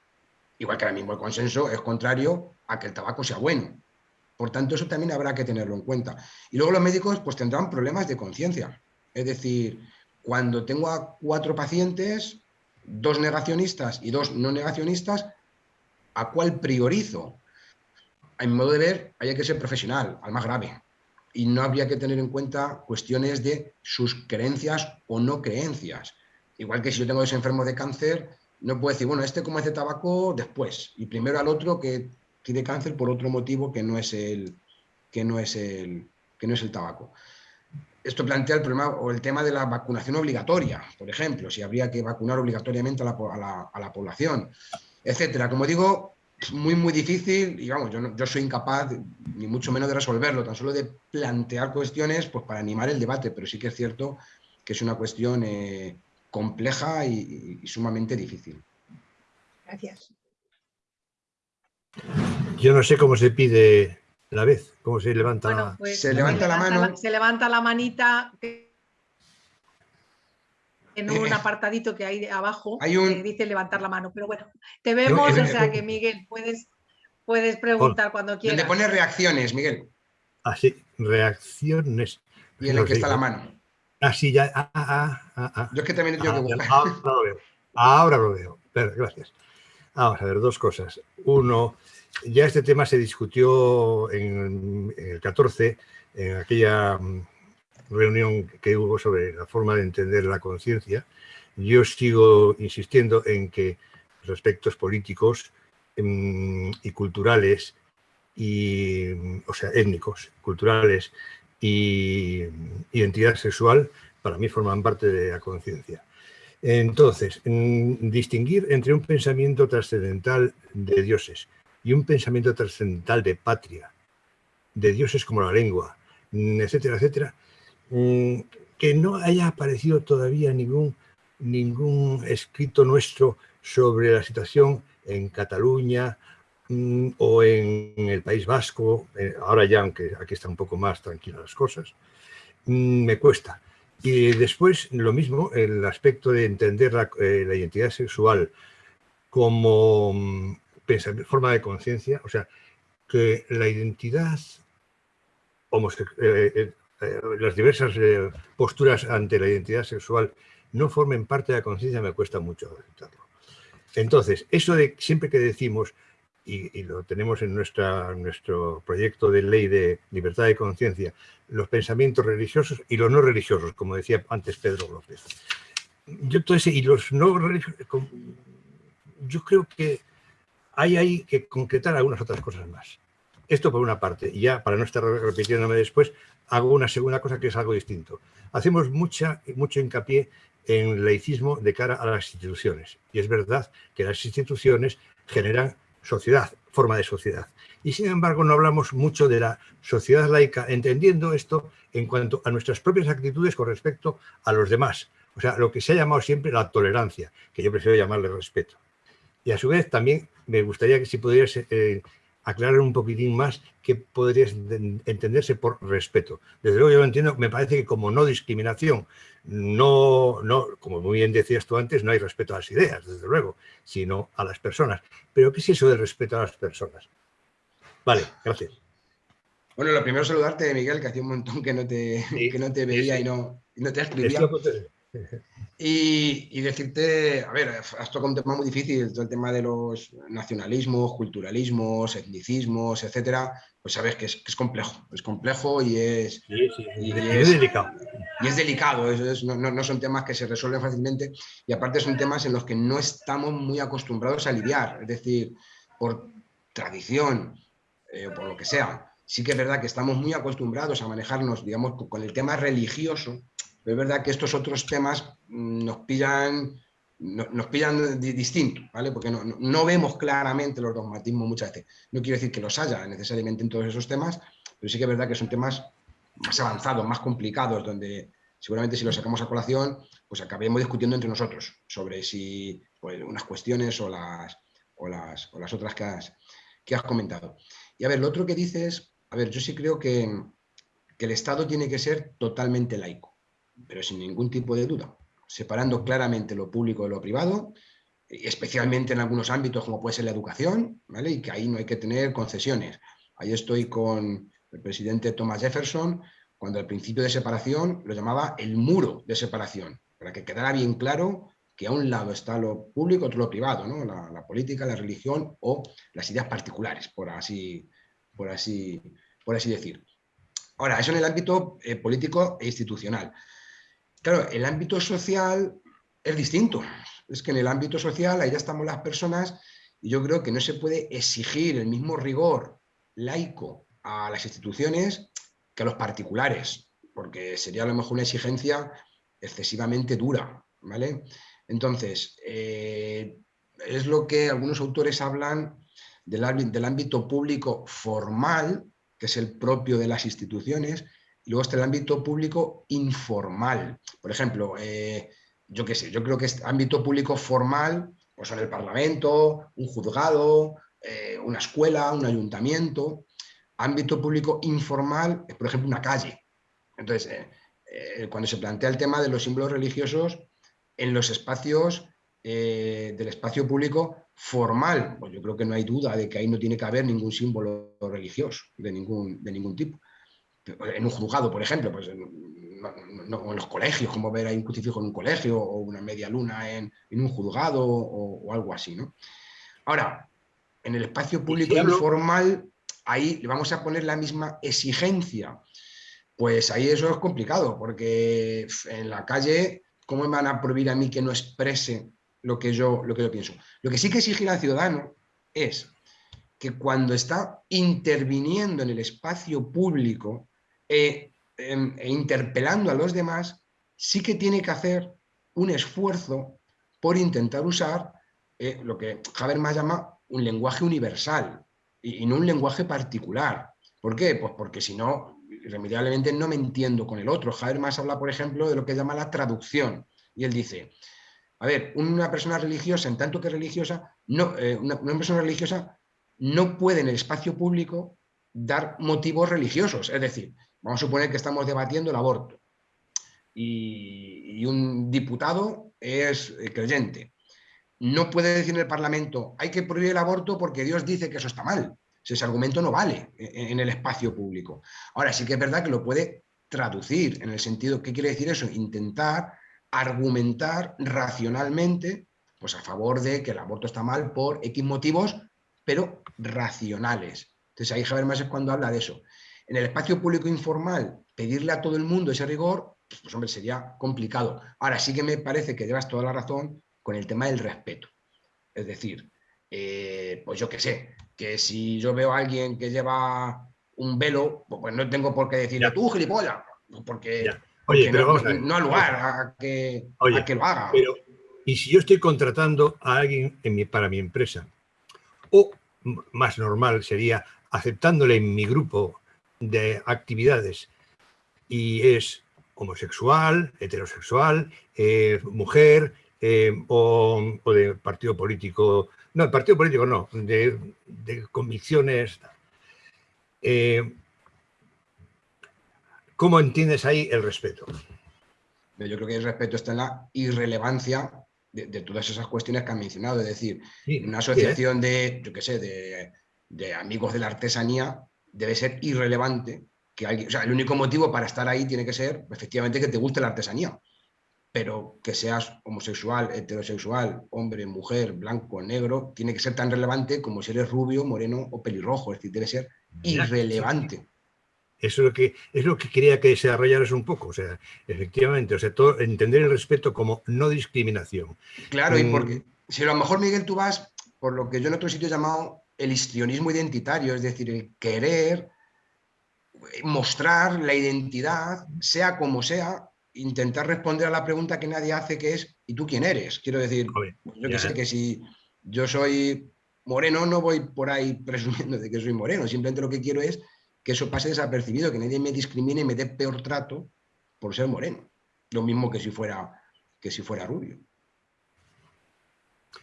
Igual que ahora mismo el consenso es contrario a que el tabaco sea bueno. Por tanto, eso también habrá que tenerlo en cuenta. Y luego los médicos pues tendrán problemas de conciencia. Es decir, cuando tengo a cuatro pacientes, dos negacionistas y dos no negacionistas, ¿A cuál priorizo? A mi modo de ver, hay que ser profesional, al más grave. Y no habría que tener en cuenta cuestiones de sus creencias o no creencias. Igual que si yo tengo ese enfermo de cáncer, no puedo decir, bueno, este como hace tabaco después. Y primero al otro que tiene cáncer por otro motivo que no es el, que no es el, que no es el tabaco. Esto plantea el problema o el tema de la vacunación obligatoria, por ejemplo, si habría que vacunar obligatoriamente a la, a la población etcétera. Como digo, es muy, muy difícil y vamos, yo, yo soy incapaz ni mucho menos de resolverlo, tan solo de plantear cuestiones pues, para animar el debate, pero sí que es cierto que es una cuestión eh, compleja y, sumamente difícil. Gracias. Yo no sé cómo se pide la vez, cómo se levanta pues, se levanta la mano. se levanta la manita en un eh, apartadito que hay abajo hay que dice levantar la mano. Pero bueno, te vemos, o sea que Miguel, puedes, puedes preguntar cuando quieras. Donde pone reacciones, Miguel. Ah, sí, reacciones. Y en el que está la mano. Ah, sí, ya. Ah, ah, ah, ah. Yo es que también tengo que buscar. Ahora lo veo. Ahora lo veo. gracias. Vamos a ver, dos cosas. Uno, ya este tema se discutió en el 14, en aquella mm, reunión que hubo sobre la forma de entender la conciencia, yo sigo insistiendo en que los aspectos políticos em, y culturales, y, o sea, étnicos, culturales y identidad sexual, para mí forman parte de la conciencia. Entonces, distinguir entre un pensamiento trascendental de dioses y un pensamiento trascendental de patria, de dioses como la lengua, etcétera, etcétera, Mm, que no haya aparecido todavía ningún, ningún escrito nuestro sobre la situación en Cataluña mm, o en, el País Vasco, eh, ahora ya, aunque aquí están un poco más tranquilas las cosas, mm, me cuesta. Y después, lo mismo, el aspecto de entender la, eh, identidad sexual como forma de conciencia, o sea, que la identidad homosexual, eh, eh, las diversas eh, posturas ante la identidad sexual no formen parte de la conciencia me cuesta mucho aceptarlo. Entonces, eso de siempre que decimos y, lo tenemos en nuestra, nuestro proyecto de ley de libertad de conciencia, los pensamientos religiosos y los no religiosos, como decía antes Pedro López. Yo entonces, y los no yo creo que hay, hay que concretar algunas otras cosas más. Esto por una parte, y ya para no estar repitiéndome después, hago una segunda cosa que es algo distinto. Hacemos mucha, mucho hincapié en laicismo de cara a las instituciones. Y es verdad que las instituciones generan sociedad, forma de sociedad. Y sin embargo no hablamos mucho de la sociedad laica, entendiendo esto en cuanto a nuestras propias actitudes con respecto a los demás. O sea, lo que se ha llamado siempre la tolerancia, que yo prefiero llamarle respeto. Y a su vez también me gustaría que si pudieras eh, aclarar un poquitín más qué podría entenderse por respeto. Desde luego yo lo entiendo, me parece que como no discriminación, no, no, como muy bien decías tú antes, no hay respeto a las ideas, desde luego, sino a las personas. Pero ¿qué es eso de respeto a las personas? Vale, gracias. Bueno, lo primero saludarte, Miguel, que hacía un montón que no te, que no te veía y, no, no te escribía. Y, decirte, a ver, has tocado un tema muy difícil, todo el tema de los nacionalismos, culturalismos, etnicismos, etcétera, pues sabes que es, complejo, es complejo y es, delicado. Y es delicado, no, son temas que se resuelven fácilmente y aparte son temas en los que no estamos muy acostumbrados a lidiar, es decir, por tradición, eh, por lo que sea. Sí que es verdad que estamos muy acostumbrados a manejarnos, digamos, con el tema religioso, es verdad que estos otros temas mm, nos pillan, nos pillan distinto, ¿vale? Porque no, vemos claramente los dogmatismos muchas veces. No quiero decir que los haya necesariamente en todos esos temas, pero sí que es verdad que son temas más avanzados, más complicados, donde seguramente si los sacamos a colación, pues acabemos discutiendo entre nosotros sobre si pues, unas cuestiones o las, o las, o las otras que has, que has comentado. Y a ver, lo otro que dices, a ver, yo sí creo que, el Estado tiene que ser totalmente laico pero sin ningún tipo de duda, separando claramente lo público de lo privado, especialmente en algunos ámbitos como puede ser la educación, ¿vale? y que ahí no hay que tener concesiones. Ahí estoy con el presidente Thomas Jefferson, cuando el principio de separación lo llamaba el muro de separación, para que quedara bien claro que a un lado está lo público, otro lo privado, ¿no? la, política, la religión o las ideas particulares, por así, por así, por así decir. Ahora, eso en el ámbito eh, político e institucional. Claro, el ámbito social es distinto. Es que en el ámbito social ahí ya estamos las personas y yo creo que no se puede exigir el mismo rigor laico a las instituciones que a los particulares, porque sería a lo mejor una exigencia excesivamente dura, ¿vale? Entonces, eh, es lo que algunos autores hablan del, ámbito público formal, que es el propio de las instituciones, y luego está el ámbito público informal. Por ejemplo, eh, yo qué sé, yo creo que este ámbito público formal, pues son el Parlamento, un juzgado, eh, una escuela, un ayuntamiento. Ámbito público informal es, por ejemplo, una calle. Entonces, eh, cuando se plantea el tema de los símbolos religiosos en los espacios del espacio público formal, pues yo creo que no hay duda de que ahí no tiene que haber ningún símbolo religioso de ningún, de ningún tipo en un juzgado, por ejemplo, pues en, los colegios, como ver ahí un crucifijo en un colegio o una media luna en, un juzgado o, algo así. ¿no? Ahora, en el espacio público informal, ahí le vamos a poner la misma exigencia. Pues ahí eso es complicado, porque en la calle, ¿cómo me van a prohibir a mí que no exprese lo que yo, lo que yo pienso? Lo que sí que exigir al ciudadano es que cuando está interviniendo en el espacio público, e, em, e, interpelando a los demás, sí que tiene que hacer un esfuerzo por intentar usar eh, lo que Habermas llama un lenguaje universal y, no un lenguaje particular. ¿Por qué? Pues porque si no, irremediablemente no me entiendo con el otro. Habermas habla, por ejemplo, de lo que llama la traducción. Y él dice, a ver, una persona religiosa, en tanto que religiosa, no, eh, una, persona religiosa no puede en el espacio público dar motivos religiosos. Es decir, Vamos a suponer que estamos debatiendo el aborto y, un diputado es eh, creyente. No puede decir en el Parlamento, hay que prohibir el aborto porque Dios dice que eso está mal. ese argumento no vale en, el espacio público. Ahora sí que es verdad que lo puede traducir en el sentido, ¿qué quiere decir eso? Intentar argumentar racionalmente pues a favor de que el aborto está mal por X motivos pero racionales. Entonces ahí Javier Más es cuando habla de eso. En el espacio público informal, pedirle a todo el mundo ese rigor, pues hombre, sería complicado. Ahora sí que me parece que llevas toda la razón con el tema del respeto. Es decir, eh, pues yo qué sé, que si yo veo a alguien que lleva un velo, pues no tengo por qué decirle tú, gilipollas, porque, Oye, pero no, no, al lugar a que, que lo haga. Pero, y si yo estoy contratando a alguien para mi empresa, o más normal sería aceptándole en mi grupo de actividades y es homosexual, heterosexual, eh, mujer eh, o, de partido político, no, el partido político no, de, convicciones. Eh, ¿Cómo entiendes ahí el respeto? Yo creo que el respeto está en la irrelevancia de, todas esas cuestiones que han mencionado. Es decir, una asociación de, yo qué sé, de, de amigos de la artesanía debe ser irrelevante que alguien, o sea, el único motivo para estar ahí tiene que ser efectivamente que te guste la artesanía, pero que seas homosexual, heterosexual, hombre, mujer, blanco, negro, tiene que ser tan relevante como si eres rubio, moreno o pelirrojo, es decir, debe ser irrelevante. Eso es lo que, es lo que quería que desarrollaras un poco, o sea, efectivamente, o sea, todo, entender el respeto como no discriminación. Claro, y mm. porque si a lo mejor, Miguel, tú vas por lo que yo en otro sitio he llamado el histrionismo identitario, es decir, el querer mostrar la identidad, sea como sea, intentar responder a la pregunta que nadie hace, que es ¿y tú quién eres? Quiero decir, yo que sé que si yo soy moreno, no voy por ahí presumiendo de que soy moreno, simplemente lo que quiero es que eso pase desapercibido, que nadie me discrimine y me dé peor trato por ser moreno. Lo mismo que si fuera, que si fuera rubio.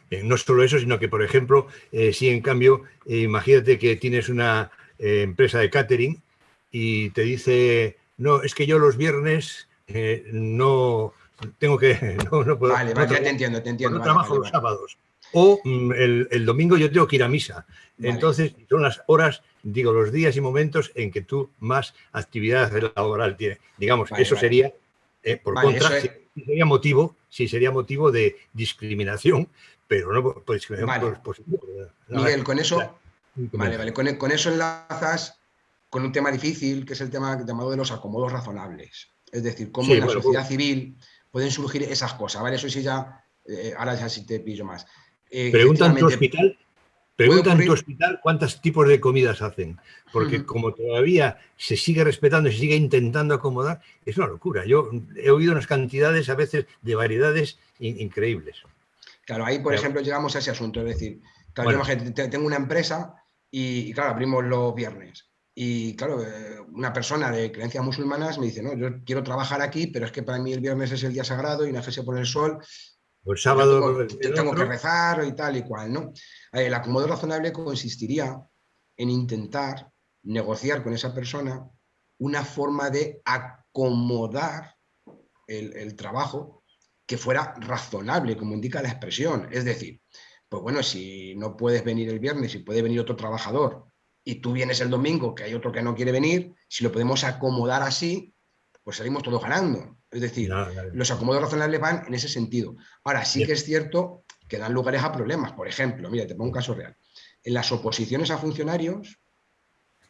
Eh, no solo eso, sino que, por ejemplo, eh, si en cambio, eh, imagínate que tienes una empresa de catering y te dice, no, es que yo los viernes no tengo que, no, puedo. Vale, vale, ya te entiendo, te entiendo. No trabajo los sábados. O mm, el, domingo yo tengo que ir a misa. Entonces, son las horas, digo, los días y momentos en que tú más actividad laboral tienes. Digamos, eso sería, por contra, sería motivo, sí sería motivo de discriminación, pero no por discriminación Miguel, con eso, vale, vale, con, eso enlazas con un tema difícil, que es el tema llamado de los acomodos razonables. Es decir, cómo en la sociedad civil pueden surgir esas cosas, ¿vale? Eso sí ya, eh, ahora ya sí te pillo más. Eh, Pregunta en tu hospital, tu hospital cuántos tipos de comidas hacen, porque como todavía se sigue respetando y se sigue intentando acomodar, es una locura. Yo he oído unas cantidades a veces de variedades increíbles. Claro, ahí por ejemplo llegamos a ese asunto, es decir, claro, tengo una empresa y, claro, abrimos los viernes. Y claro, eh, una persona de creencias musulmanas me dice, no, yo quiero trabajar aquí, pero es que para mí el viernes es el día sagrado y se pone el sol, o el sábado. Tengo, que rezar y tal y cual, ¿no? El acomodo razonable consistiría en intentar negociar con esa persona una forma de acomodar el, trabajo que fuera razonable, como indica la expresión. Es decir, pues bueno, si no puedes venir el viernes y puede venir otro trabajador y tú vienes el domingo, que hay otro que no quiere venir, si lo podemos acomodar así, pues salimos todos ganando. Es decir, los acomodos razonables van en ese sentido. Ahora, sí que es cierto que dan lugares a problemas. Por ejemplo, mira, te pongo un caso real. En las oposiciones a funcionarios,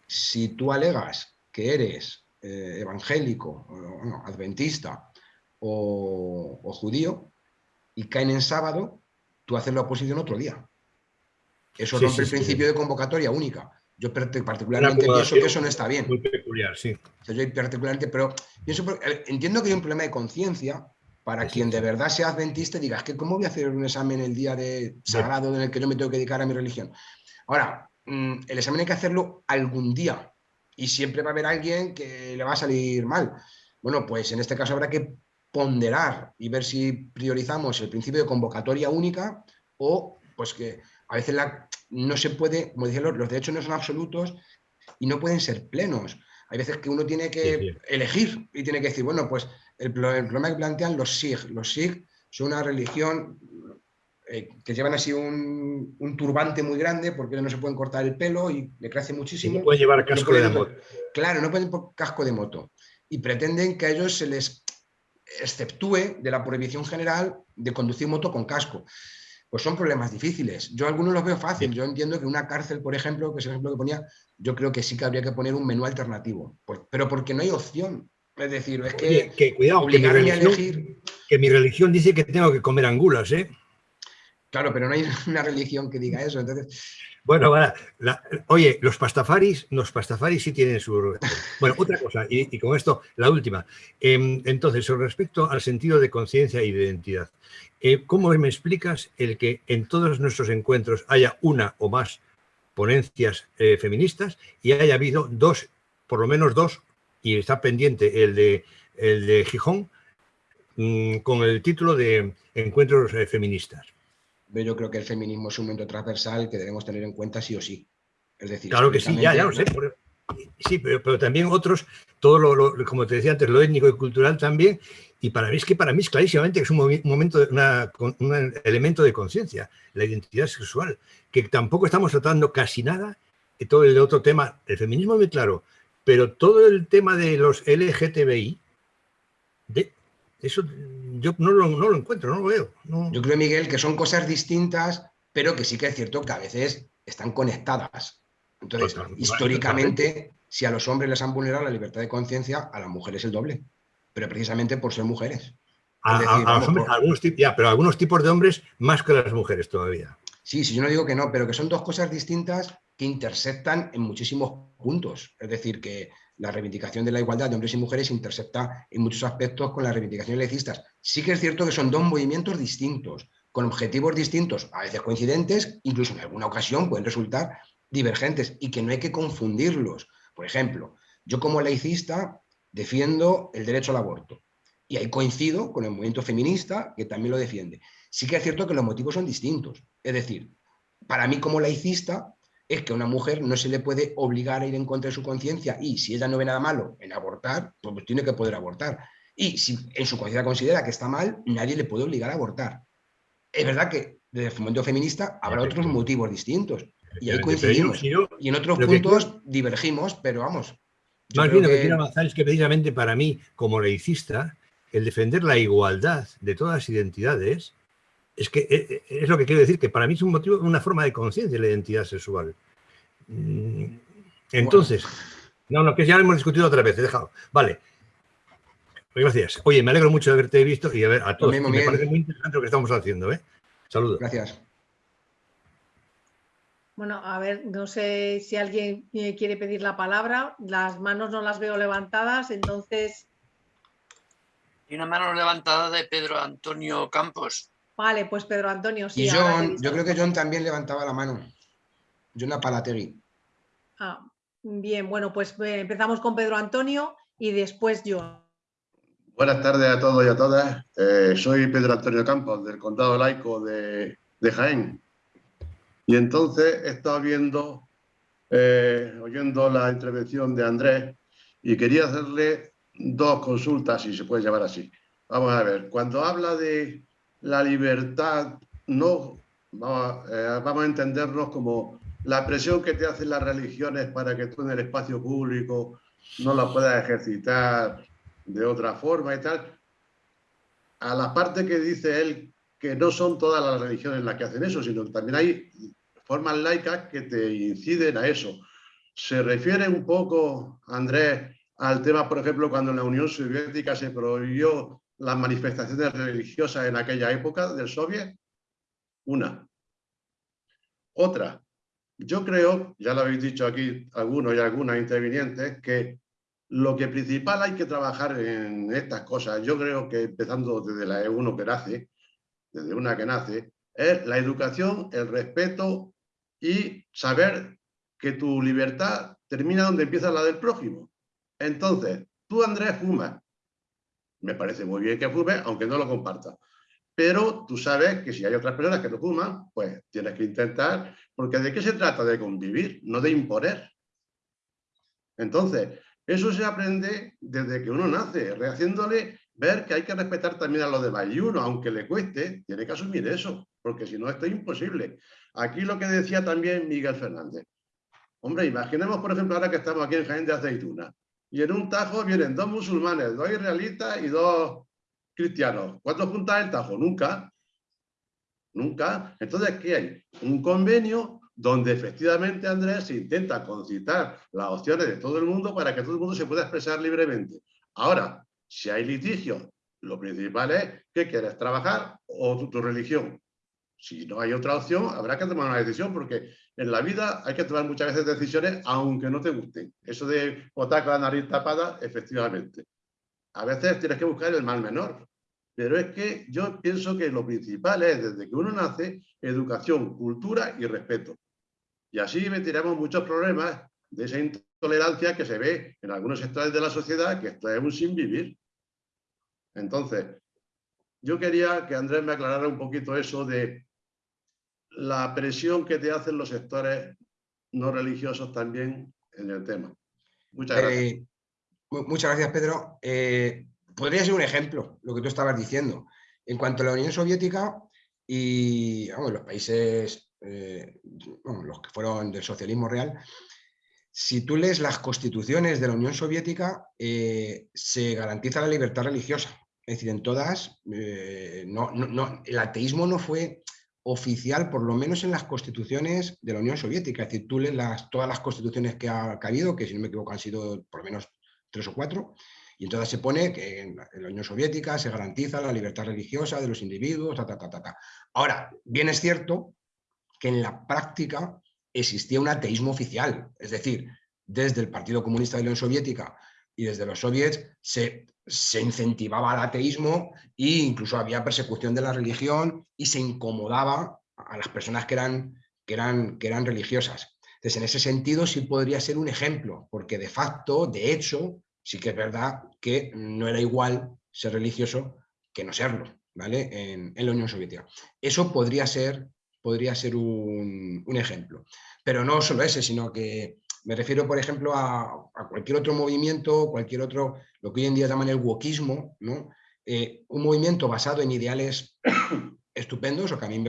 si tú alegas que eres eh, evangélico, adventista o, judío y caen en sábado, tú haces la oposición otro día. Eso rompe el principio de convocatoria única. Yo particularmente pienso que eso no está bien. Muy peculiar, sí. yo particularmente, pero pienso, eh, entiendo que hay un problema de conciencia para quien de verdad sea adventista y diga, es que ¿cómo voy a hacer un examen el día de sagrado en el que yo me tengo que dedicar a mi religión? Ahora, mm, el examen hay que hacerlo algún día y siempre va a haber alguien que le va a salir mal. Bueno, pues en este caso habrá que ponderar y ver si priorizamos el principio de convocatoria única o pues que a veces no se puede, como decían los, derechos no son absolutos y no pueden ser plenos. Hay veces que uno tiene que elegir y tiene que decir, bueno, pues el, problema que plantean los SIG. Los SIG son una religión eh, que llevan así un, turbante muy grande porque no se pueden cortar el pelo y le crece muchísimo. no pueden llevar casco de moto. Claro, no pueden casco de moto. Y pretenden que a ellos se les exceptúe de la prohibición general de conducir moto con casco. Pues son problemas difíciles. Yo algunos los veo fácil. Yo entiendo que una cárcel, por ejemplo, que es el ejemplo que ponía, yo creo que sí que habría que poner un menú alternativo. pero porque no hay opción. Es decir, es que, que cuidado, obligarme a elegir... Que mi religión dice que tengo que comer angulas, ¿eh? Claro, pero no hay una religión que diga eso. Entonces, bueno, oye, los pastafaris, los pastafaris sí tienen su... Bueno, otra cosa, y, con esto, la última. Em, entonces, respecto al sentido de conciencia y de identidad, eh, ¿cómo me explicas el que en todos nuestros encuentros haya una o más ponencias eh, feministas y haya habido dos, por lo menos dos, y está pendiente el de, el de Gijón, mm, con el título de Encuentros eh, Yo creo que el feminismo es un momento transversal que debemos tener en cuenta sí o sí. Es decir, claro que sí, ya, ya lo sé. Sí, pero, también otros, todo lo, como te decía antes, lo étnico y cultural también, y para mí es que para mí es clarísimamente que es un, momento, un elemento de conciencia, la identidad sexual, que tampoco estamos tratando casi nada, y todo el otro tema, el feminismo es muy claro, pero todo el tema de los LGTBI, de, eso yo no lo, encuentro, no lo veo. Yo creo, Miguel, que son cosas distintas, pero que sí que es cierto que a veces están conectadas. Entonces, históricamente, si a los hombres les han vulnerado la libertad de conciencia, a las mujeres el doble, pero precisamente por ser mujeres. algunos, ya, pero algunos tipos de hombres más que las mujeres todavía. Sí, sí, yo no digo que no, pero que son dos cosas distintas que intersectan en muchísimos puntos. Es decir, que la reivindicación de la igualdad de hombres y mujeres intercepta en muchos aspectos con las reivindicaciones legistas. Sí que es cierto que son dos movimientos distintos, con objetivos distintos, a veces coincidentes, incluso en alguna ocasión pueden resultar divergentes y que no hay que confundirlos. Por ejemplo, yo como laicista defiendo el derecho al aborto y ahí coincido con el movimiento feminista que también lo defiende. Sí que es cierto que los motivos son distintos. Es decir, para mí como laicista es que a una mujer no se le puede obligar a ir en contra de su conciencia y si ella no ve nada malo en abortar, pues, pues tiene que poder abortar. Y si en su conciencia considera que está mal, nadie le puede obligar a abortar. Es verdad que desde el fomento feminista habrá otros motivos distintos. Y ahí coincidimos. y en otros puntos divergimos, pero vamos. Más bien lo que quiero avanzar es que precisamente para mí, como laicista, el defender la igualdad de todas las identidades es que eh, eh, es lo que quiero decir, que para mí es un motivo, una forma de conciencia de la identidad sexual. Mm, entonces, no, no, que ya lo hemos discutido otra vez, he dejado. Vale. Gracias. Oye, me alegro mucho de haberte visto y a ver a todos. me parece muy interesante lo que estamos haciendo. ¿eh? Saludos. Gracias. Bueno, a ver, no sé si alguien quiere pedir la palabra. Las manos no las veo levantadas, entonces... Hay una mano levantada de Pedro Antonio Campos. Vale, pues Pedro Antonio, sí. Y John, yo creo que John también levantaba la mano. John Apalategui. Ah, bien, bueno, pues eh, empezamos con Pedro Antonio y después John. Buenas tardes a todos y a todas. Eh, soy Pedro Antonio Campos, del Condado Laico de, Jaén. Y entonces he estado viendo, eh, oyendo la intervención de Andrés y quería hacerle dos consultas, si se puede llamar así. Vamos a ver, cuando habla de la libertad no, vamos, eh, vamos, a entendernos como la presión que te hacen las religiones para que tú en el espacio público no la puedas ejercitar de otra forma y tal. A la parte que dice él que no son todas las religiones las que hacen eso, sino que también hay formas laicas que te inciden a eso. Se refiere un poco, Andrés, al tema, por ejemplo, cuando en la Unión Soviética se prohibió las manifestaciones religiosas en aquella época del soviet? Una. Otra, yo creo, ya lo habéis dicho aquí algunos y algunas intervinientes, que lo que principal hay que trabajar en estas cosas, yo creo que empezando desde la E1 que nace, desde una que nace, es la educación, el respeto y saber que tu libertad termina donde empieza la del prójimo. Entonces, tú Andrés fumas, me parece muy bien que fume, aunque no lo comparta. Pero tú sabes que si hay otras personas que no fuman, pues tienes que intentar, porque ¿de qué se trata? De convivir, no de imponer. Entonces, eso se aprende desde que uno nace, rehaciéndole ver que hay que respetar también a los demás. Y uno, aunque le cueste, tiene que asumir eso, porque si no, esto es imposible. Aquí lo que decía también Miguel Fernández. Hombre, imaginemos, por ejemplo, ahora que estamos aquí en Jaén de Aceituna, y en un tajo vienen dos musulmanes, dos israelitas y dos cristianos. ¿Cuántos juntas el tajo? Nunca. Nunca. Entonces, ¿qué hay? Un convenio donde efectivamente, Andrés, se intenta concitar las opciones de todo el mundo para que todo el mundo se pueda expresar libremente. Ahora, si hay litigio, lo principal es que quieres trabajar o tu, religión. Si no hay otra opción, habrá que tomar una decisión, porque en la vida hay que tomar muchas veces decisiones aunque no te gusten. Eso de botar con la nariz tapada, efectivamente. A veces tienes que buscar el mal menor. Pero es que yo pienso que lo principal es, desde que uno nace, educación, cultura y respeto. Y así tiramos muchos problemas de esa intolerancia que se ve en algunos sectores de la sociedad, que esto es sin vivir. Entonces, yo quería que Andrés me aclarara un poquito eso de la presión que te hacen los sectores no religiosos también en el tema. Muchas eh, gracias. muchas gracias, Pedro. Eh, podría ser un ejemplo, lo que tú estabas diciendo. En cuanto a la Unión Soviética y los países, eh, los que fueron del socialismo real, si tú lees las constituciones de la Unión Soviética, se garantiza la libertad religiosa. Es decir, en todas, no, el ateísmo no fue oficial, por lo menos en las constituciones de la Unión Soviética. Es decir, tú lees las, todas las constituciones que ha, habido, que si no me equivoco han sido por lo menos tres o cuatro, y entonces se pone que en la, Unión Soviética se garantiza la libertad religiosa de los individuos, ta, ta, ta, ta, Ahora, bien es cierto que en la práctica existía un ateísmo oficial, es decir, desde el Partido Comunista de la Unión Soviética y desde los soviets se, se incentivaba el ateísmo e incluso había persecución de la religión y se incomodaba a las personas que eran, que eran, que eran religiosas. Entonces, en ese sentido sí podría ser un ejemplo, porque de facto, de hecho, sí que es verdad que no era igual ser religioso que no serlo, ¿vale? En, la Unión Soviética. Eso podría ser, podría ser un, ejemplo. Pero no solo ese, sino que me refiero, por ejemplo, a, cualquier otro movimiento, cualquier otro, lo que hoy en día llaman el wokismo, ¿no? Eh, un movimiento basado en ideales estupendos, o que a mí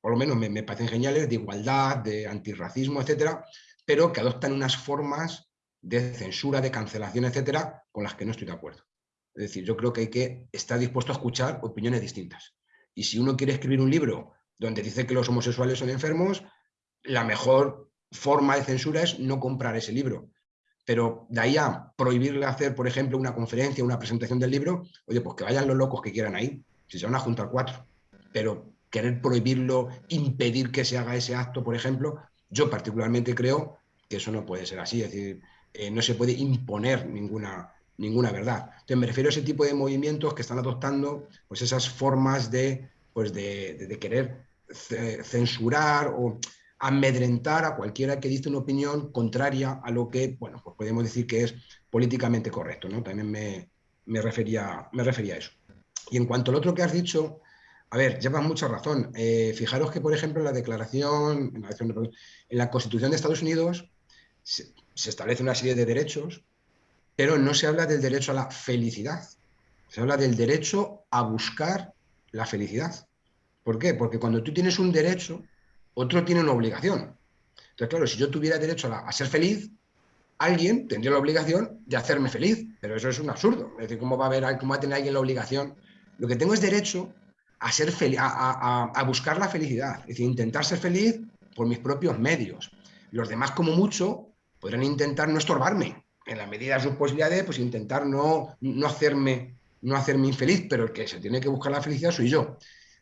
por lo menos me, me, parecen geniales, de igualdad, de antirracismo, etcétera, pero que adoptan unas formas de censura, de cancelación, etcétera, con las que no estoy de acuerdo. Es decir, yo creo que hay que estar dispuesto a escuchar opiniones distintas. Y si uno quiere escribir un libro donde dice que los homosexuales son enfermos, la mejor forma de censura es no comprar ese libro. Pero de ahí a prohibirle hacer, por ejemplo, una conferencia, una presentación del libro, oye, pues que vayan los locos que quieran ahí, si se van a juntar cuatro. Pero querer prohibirlo, impedir que se haga ese acto, por ejemplo, yo particularmente creo que eso no puede ser así. Es decir, eh, no se puede imponer ninguna, ninguna verdad. Entonces me refiero a ese tipo de movimientos que están adoptando pues, esas formas de, pues, de, querer censurar o amedrentar a cualquiera que dice una opinión contraria a lo que, bueno, pues podemos decir que es políticamente correcto, ¿no? También me, refería, me refería a eso. Y en cuanto al otro que has dicho, a ver, llevas mucha razón. Eh, fijaros que, por ejemplo, en la declaración, en la, en la Constitución de Estados Unidos, se establece una serie de derechos, pero no se habla del derecho a la felicidad. Se habla del derecho a buscar la felicidad. ¿Por qué? Porque cuando tú tienes un derecho, otro tiene una obligación. Entonces, claro, si yo tuviera derecho a, ser feliz, alguien tendría la obligación de hacerme feliz, pero eso es un absurdo. Es decir, ¿cómo va a, haber, cómo va a tener alguien la obligación? Lo que tengo es derecho a, ser a, buscar la felicidad, es decir, intentar ser feliz por mis propios medios. Los demás, como mucho, podrán intentar no estorbarme, en la medida de sus posibilidades, pues intentar no, no, hacerme, no hacerme infeliz, pero el que se tiene que buscar la felicidad soy yo.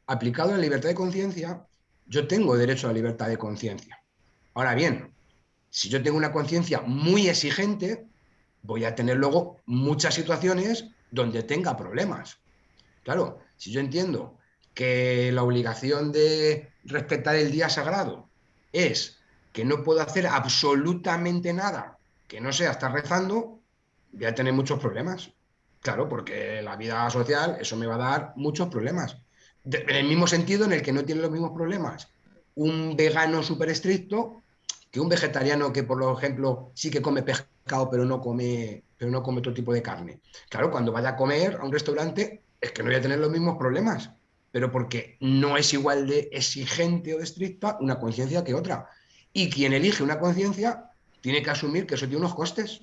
Aplicado a la libertad de conciencia, yo tengo derecho a la libertad de conciencia. Ahora bien, si yo tengo una conciencia muy exigente, voy a tener luego muchas situaciones donde tenga problemas. Claro, si yo entiendo que la obligación de respetar el día sagrado es que no puedo hacer absolutamente nada que no sea estar rezando, voy a tener muchos problemas. Claro, porque la vida social, eso me va a dar muchos problemas. En el mismo sentido en el que no tiene los mismos problemas un vegano súper estricto que un vegetariano que, por ejemplo, sí que come pescado, pero no come, pero no come otro tipo de carne. Claro, cuando vaya a comer a un restaurante, es que no voy a tener los mismos problemas, pero porque no es igual de exigente o estricta una conciencia que otra. Y quien elige una conciencia tiene que asumir que eso tiene unos costes.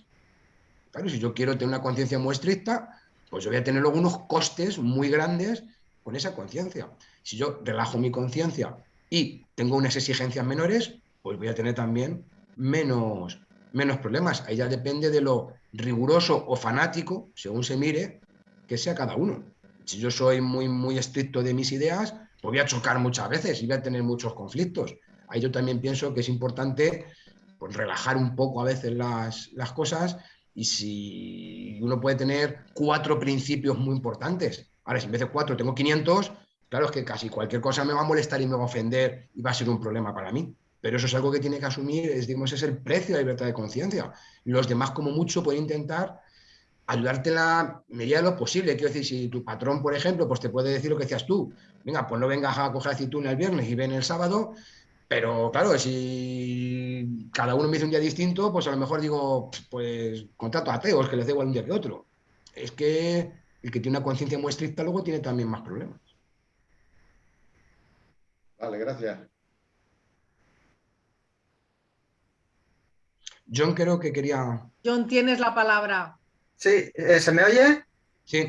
Claro, si yo quiero tener una conciencia muy estricta, pues yo voy a tener luego unos costes muy grandes con esa conciencia. Si yo relajo mi conciencia y tengo unas exigencias menores, pues voy a tener también menos, menos problemas. Ahí ya depende de lo riguroso o fanático, según se mire, que sea cada uno. Si yo soy muy, muy estricto de mis ideas, pues voy a chocar muchas veces y voy a tener muchos conflictos. Ahí yo también pienso que es importante pues, relajar un poco a veces las, las cosas y si uno puede tener cuatro principios muy importantes. Ahora, si en vez de cuatro tengo 500, claro es que casi cualquier cosa me va a molestar y me va a ofender y va a ser un problema para mí. Pero eso es algo que tiene que asumir, es, digamos, es el precio de la libertad de conciencia. Los demás, como mucho, pueden intentar ayudarte en la medida de lo posible. Quiero decir, si tu patrón, por ejemplo, pues te puede decir lo que decías tú. Venga, pues no vengas a coger aceituna el viernes y ven el sábado. Pero claro, si cada uno me dice un día distinto, pues a lo mejor digo, pues contrato a ateos, que les dé igual un día que otro. Es que el que tiene una conciencia muy estricta luego tiene también más problemas. Vale, gracias. John creo que quería... John, tienes la palabra. Sí, eh, ¿se me oye? Sí.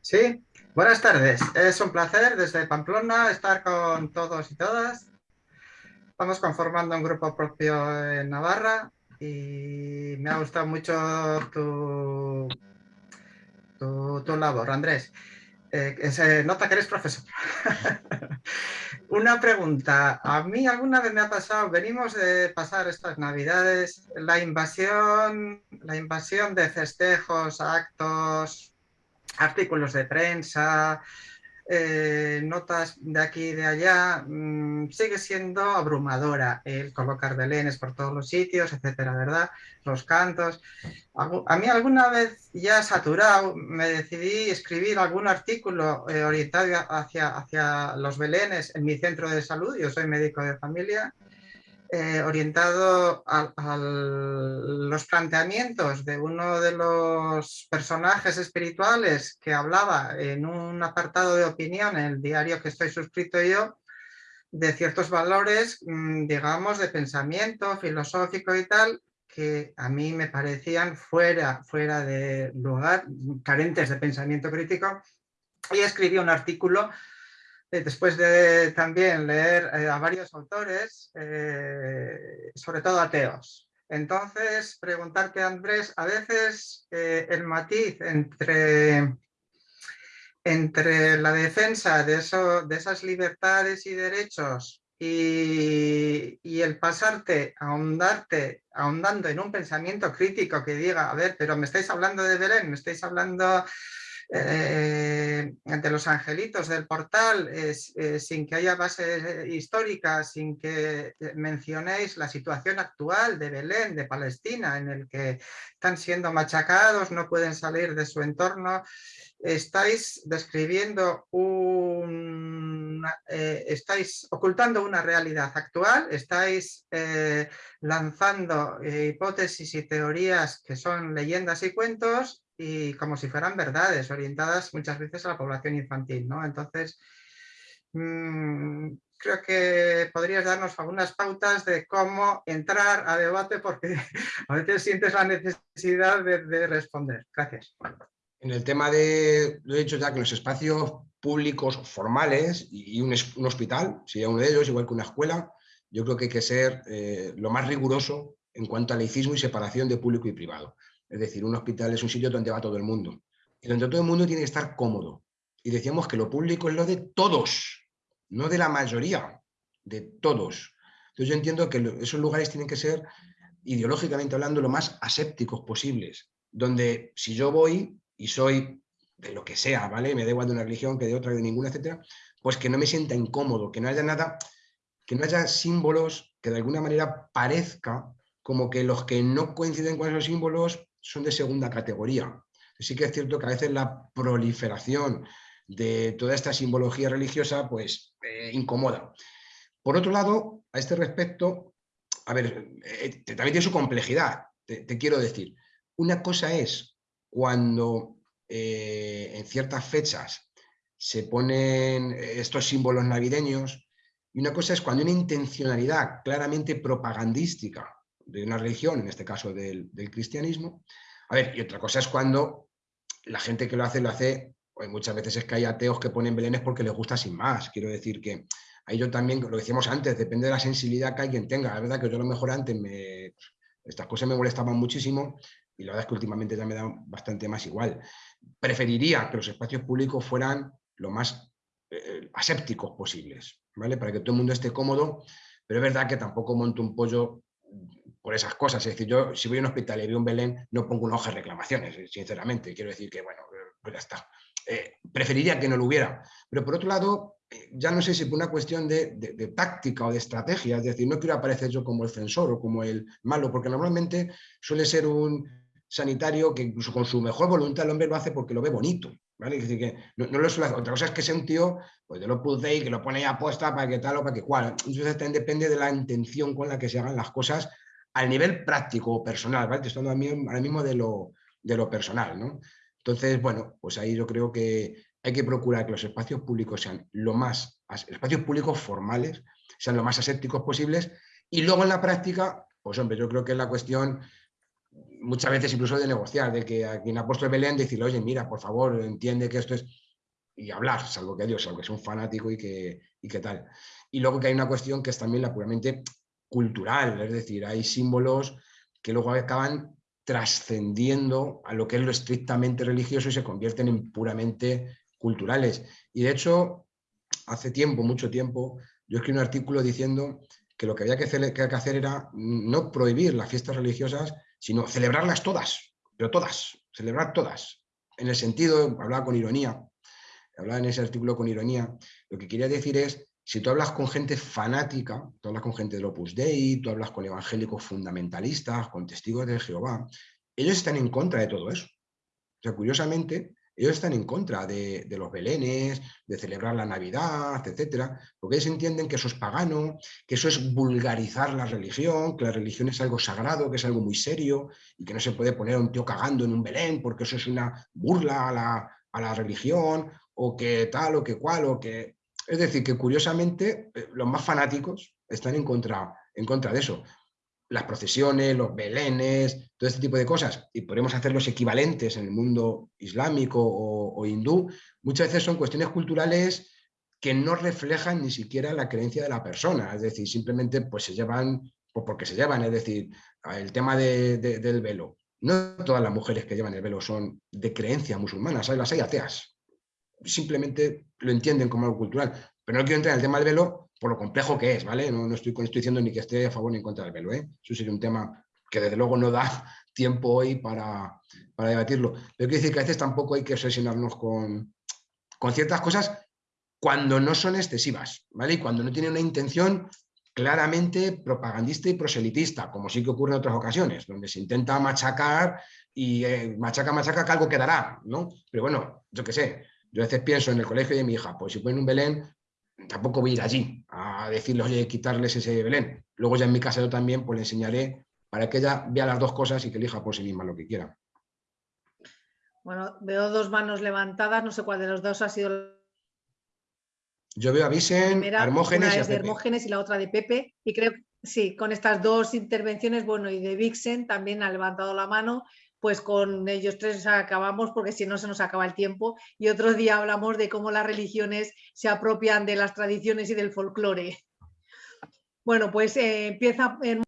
Sí. Buenas tardes. Es un placer desde Pamplona estar con todos y todas. Estamos conformando un grupo propio en Navarra y me ha gustado mucho tu, tu, labor, Andrés. Eh, se nota que eres profesor. Una pregunta. A mí alguna vez me ha pasado, venimos de pasar estas navidades, la invasión, la invasión de festejos, actos, artículos de prensa, eh, notas de aquí y de allá, mm, sigue siendo abrumadora el colocar belenes por todos los sitios, etcétera, ¿verdad? Los cantos. A mí alguna vez ya saturado me decidí escribir algún artículo eh, orientado hacia, hacia los belenes en mi centro de salud, yo soy médico de familia, eh, orientado a, los planteamientos de uno de los personajes espirituales que hablaba en un apartado de opinión en el diario que estoy suscrito yo, de ciertos valores, mm, digamos, de pensamiento filosófico y tal, que a mí me parecían fuera, fuera de lugar, carentes de pensamiento crítico, y escribí un artículo después de también leer eh, a varios autores, eh, sobre todo ateos. Entonces, preguntarte, Andrés, a veces el matiz entre, entre la defensa de, eso, de esas libertades y derechos y, y, el pasarte, ahondarte, ahondando en un pensamiento crítico que diga, a ver, pero me estáis hablando de Belén, me estáis hablando eh, ante los angelitos del portal, eh, sin que haya base histórica, sin que mencionéis la situación actual de Belén, de Palestina, en el que están siendo machacados, no pueden salir de su entorno, estáis describiendo un... Eh, estáis ocultando una realidad actual, estáis lanzando hipótesis y teorías que son leyendas y cuentos y como si fueran verdades, orientadas muchas veces a la población infantil. ¿no? Entonces, mm, creo que podrías darnos algunas pautas de cómo entrar a debate porque a veces sientes la necesidad de, responder. Gracias. En el tema de, lo he dicho ya, que los espacios públicos formales y un, hospital, sería uno de ellos, igual que una escuela, yo creo que hay que ser eh, lo más riguroso en cuanto a laicismo y separación de público y privado. Es decir, un hospital es un sitio donde va todo el mundo. Y donde todo el mundo tiene que estar cómodo. Y decíamos que lo público es lo de todos, no de la mayoría, de todos. Entonces yo entiendo que esos lugares tienen que ser, ideológicamente hablando, lo más asépticos posibles. Donde si yo voy y soy de lo que sea, ¿vale? Me da igual de una religión que de otra, de ninguna, etcétera, pues que no me sienta incómodo, que no haya nada, que no haya símbolos que de alguna manera parezca como que los que no coinciden con esos símbolos son de segunda categoría. Sí que es cierto que a veces la proliferación de toda esta simbología religiosa pues eh, incomoda. Por otro lado, a este respecto, a ver, eh, también tiene su complejidad, te, quiero decir. Una cosa es cuando eh, en ciertas fechas se ponen estos símbolos navideños y una cosa es cuando hay una intencionalidad claramente propagandística de una religión, en este caso del, cristianismo. A ver, y otra cosa es cuando la gente que lo hace, lo hace muchas veces es que hay ateos que ponen belenes porque les gusta sin más. Quiero decir que ahí yo también, lo decíamos antes, depende de la sensibilidad que alguien tenga. La verdad que yo a lo mejor antes me, estas cosas me molestaban muchísimo y la verdad es que últimamente ya me da bastante más igual. Preferiría que los espacios públicos fueran lo más eh, asépticos posibles, ¿vale? Para que todo el mundo esté cómodo, pero es verdad que tampoco monto un pollo por esas cosas. Es decir, yo si voy a un hospital y veo un Belén, no pongo una hoja de reclamaciones, eh, sinceramente. Quiero decir que, bueno, pues ya está. Eh, preferiría que no lo hubiera. Pero por otro lado, ya no sé si por una cuestión de, táctica o de estrategia, es decir, no quiero aparecer yo como el censor o como el malo, porque normalmente suele ser un sanitario que incluso con su mejor voluntad el hombre lo hace porque lo ve bonito, ¿vale? Es decir, que no, lo suele hacer. Otra cosa es que sea un tío pues de lo y que lo pone ahí apuesta para que tal o para que cual. Entonces también depende de la intención con la que se hagan las cosas al nivel práctico o personal, ¿vale? Estoy hablando ahora mismo de lo, de lo personal, ¿no? Entonces, bueno, pues ahí yo creo que hay que procurar que los espacios públicos sean lo más, espacios públicos formales, sean lo más asépticos posibles y luego en la práctica, pues hombre, yo creo que es la cuestión muchas veces incluso de negociar, de que a quien ha puesto el Belén decirle, oye, mira, por favor, entiende que esto es... y hablar, salvo que Dios, salvo que sea un fanático y que, y que tal. Y luego que hay una cuestión que es también la puramente cultural, es decir, hay símbolos que luego acaban trascendiendo a lo que es lo estrictamente religioso y se convierten en puramente culturales. Y de hecho, hace tiempo, mucho tiempo, yo escribí un artículo diciendo que lo que había que hacer era no prohibir las fiestas religiosas, sino celebrarlas todas, pero todas, celebrar todas. En el sentido, hablaba con ironía, hablaba en ese artículo con ironía, lo que quería decir es, si tú hablas con gente fanática, tú hablas con gente del Opus Dei, tú hablas con evangélicos fundamentalistas, con testigos de Jehová, ellos están en contra de todo eso. O sea, curiosamente, ellos están en contra de, los belenes, de celebrar la Navidad, etcétera, porque ellos entienden que eso es pagano, que eso es vulgarizar la religión, que la religión es algo sagrado, que es algo muy serio y que no se puede poner a un tío cagando en un belén porque eso es una burla a la, a la religión o que tal o que cual o que... Es decir, que curiosamente eh, los más fanáticos están en contra, en contra de eso las procesiones, los belenes, todo este tipo de cosas, y podemos hacer los equivalentes en el mundo islámico o, hindú, muchas veces son cuestiones culturales que no reflejan ni siquiera la creencia de la persona, es decir, simplemente pues se llevan pues porque se llevan, es decir, el tema del velo. No todas las mujeres que llevan el velo son de creencia musulmana, ¿sabes? las hay ateas. Simplemente lo entienden como algo cultural. Pero no quiero entrar en el tema del velo por lo complejo que es, ¿vale? No, estoy, diciendo ni que esté a favor ni en contra del velo, ¿eh? Eso sería un tema que desde luego no da tiempo hoy para, debatirlo. Pero quiero decir que a veces tampoco hay que obsesionarnos con, con ciertas cosas cuando no son excesivas, ¿vale? Y cuando no tienen una intención claramente propagandista y proselitista, como sí que ocurre en otras ocasiones, donde se intenta machacar y eh, machaca, machaca, que algo quedará, ¿no? Pero bueno, yo qué sé, yo a veces pienso en el colegio de mi hija, pues si ponen un Belén, tampoco voy a ir allí a decirle, oye, quitarles ese Belén. Luego ya en mi casa yo también pues le enseñaré para que ella vea las dos cosas y que elija por sí misma lo que quiera. Bueno, veo dos manos levantadas, no sé cuál de los dos ha sido yo veo a Vicen, Hermógenes una es de Hermógenes y la otra de Pepe. Y creo que sí, con estas dos intervenciones, bueno, y de Vixen también ha levantado la mano pues con ellos tres acabamos porque si no se nos acaba el tiempo y otro día hablamos de cómo las religiones se apropian de las tradiciones y del folclore. Bueno, pues eh, empieza en...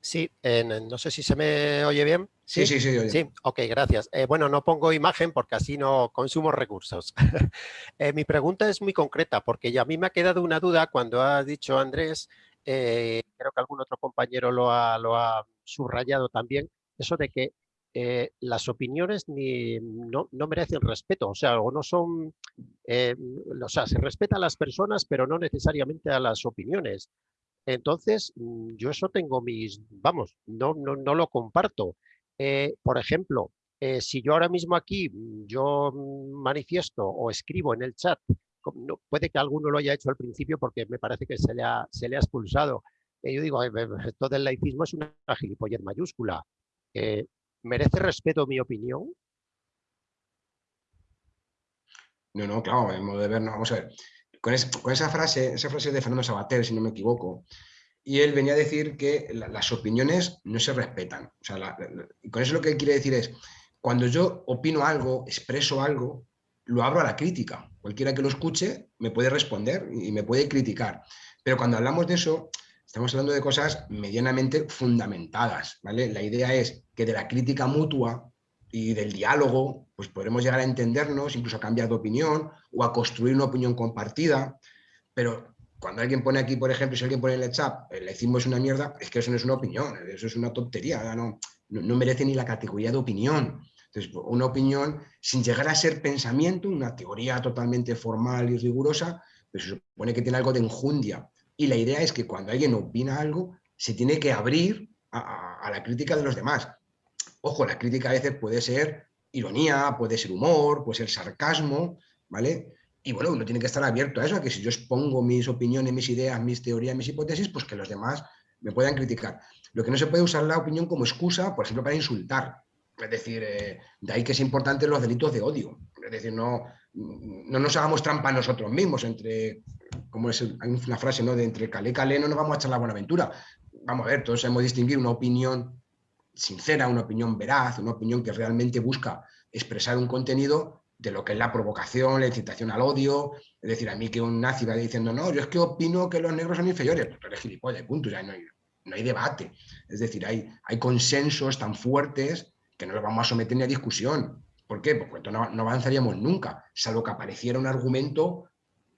Sí, no sé si se me oye bien. Sí, sí, sí. Sí, ok, gracias. Eh, bueno, no pongo imagen porque así no consumo recursos. Eh, mi pregunta es muy concreta porque ya a mí me ha quedado una duda cuando ha dicho Andrés eh, creo que algún otro compañero lo ha, subrayado también, eso de que eh, las opiniones ni, no, merecen respeto, o sea, o no son, eh, o sea, se respeta a las personas, pero no necesariamente a las opiniones. Entonces, mm, yo eso tengo mis, vamos, no, no, no lo comparto. por ejemplo, si yo ahora mismo aquí, mm, yo mm, manifiesto o escribo en el chat puede que alguno lo haya hecho al principio porque me parece que se le ha, se le ha expulsado. Eh, yo digo, esto del laicismo es una gilipollez mayúscula. Eh, ¿Merece respeto mi opinión? No, no, claro, modo de ver, no, vamos a ver. Con, esa frase, esa frase de Fernando Sabater, si no me equivoco, y él venía a decir que las opiniones no se respetan. O sea, con eso lo que quiere decir es, cuando yo opino algo, expreso algo, lo abro a la crítica. Cualquiera que lo escuche me puede responder y me puede criticar. Pero cuando hablamos de eso, estamos hablando de cosas medianamente fundamentadas. ¿vale? La idea es que de la crítica mutua y del diálogo, pues podremos llegar a entendernos, incluso a cambiar de opinión o a construir una opinión compartida. Pero cuando alguien pone aquí, por ejemplo, si alguien pone en el chat, el laicismo es una mierda, es que eso no es una opinión, eso es una tontería, no, no, merece ni la categoría de opinión. Entonces, una opinión sin llegar a ser pensamiento, una teoría totalmente formal y rigurosa, pues se supone que tiene algo de enjundia. Y la idea es que cuando alguien opina algo, se tiene que abrir a, a la crítica de los demás. Ojo, la crítica a veces puede ser ironía, puede ser humor, puede ser sarcasmo, ¿vale? Y bueno, uno tiene que estar abierto a eso, a que si yo expongo mis opiniones, mis ideas, mis teorías, mis hipótesis, pues que los demás me puedan criticar. Lo que no se puede usar la opinión como excusa, por ejemplo, para insultar. Es decir, eh, de ahí que es importante los delitos de odio. Es decir, no, no nos hagamos trampa nosotros mismos entre, como es una frase, ¿no? De entre calé calé no nos vamos a echar la buena aventura. Vamos a ver, todos sabemos distinguir una opinión sincera, una opinión veraz, una opinión que realmente busca expresar un contenido de lo que es la provocación, la incitación al odio. Es decir, a mí que un nazi va diciendo, no, yo es que opino que los negros son inferiores, pues tú eres gilipollas, punto, ya no hay, no hay debate. Es decir, hay, hay consensos tan fuertes que no los vamos a someter ni a discusión. ¿Por qué? Pues no, no avanzaríamos nunca, salvo que apareciera un argumento,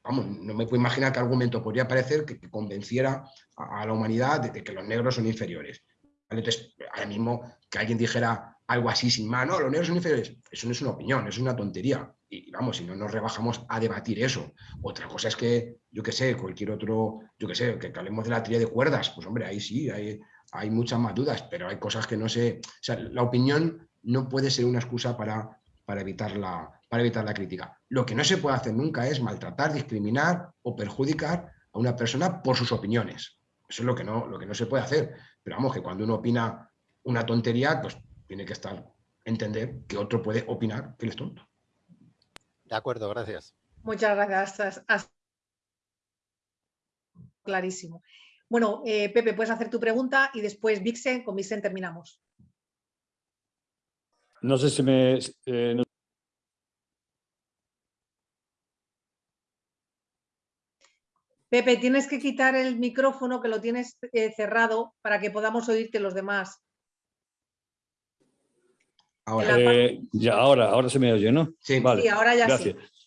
vamos, no me puedo imaginar qué argumento podría aparecer que, convenciera a, la humanidad de, que los negros son inferiores. Entonces, ahora mismo que alguien dijera algo así sin mano, los negros son inferiores, eso no es una opinión, es una tontería. Y vamos, si no nos rebajamos a debatir eso. Otra cosa es que, yo qué sé, cualquier otro, yo qué sé, que, hablemos de la tría de cuerdas, pues hombre, ahí sí, hay, hay muchas más dudas, pero hay cosas que no sé, o sea, la opinión no puede ser una excusa para, para, evitar la, para evitar la crítica. Lo que no se puede hacer nunca es maltratar, discriminar o perjudicar a una persona por sus opiniones. Eso es lo que no, lo que no se puede hacer. Pero vamos, que cuando uno opina una tontería, pues tiene que estar, entender que otro puede opinar que él es tonto. De acuerdo, gracias. Muchas gracias. Clarísimo. Bueno, eh, Pepe, puedes hacer tu pregunta y después Vixen, con Vixen terminamos. No sé si me... Eh, Pepe, tienes que quitar el micrófono que lo tienes eh, cerrado para que podamos oírte los demás. Ahora. Eh, ya, ahora, ahora se me oye, ¿no? Sí, vale. ahora ya gracias. sí.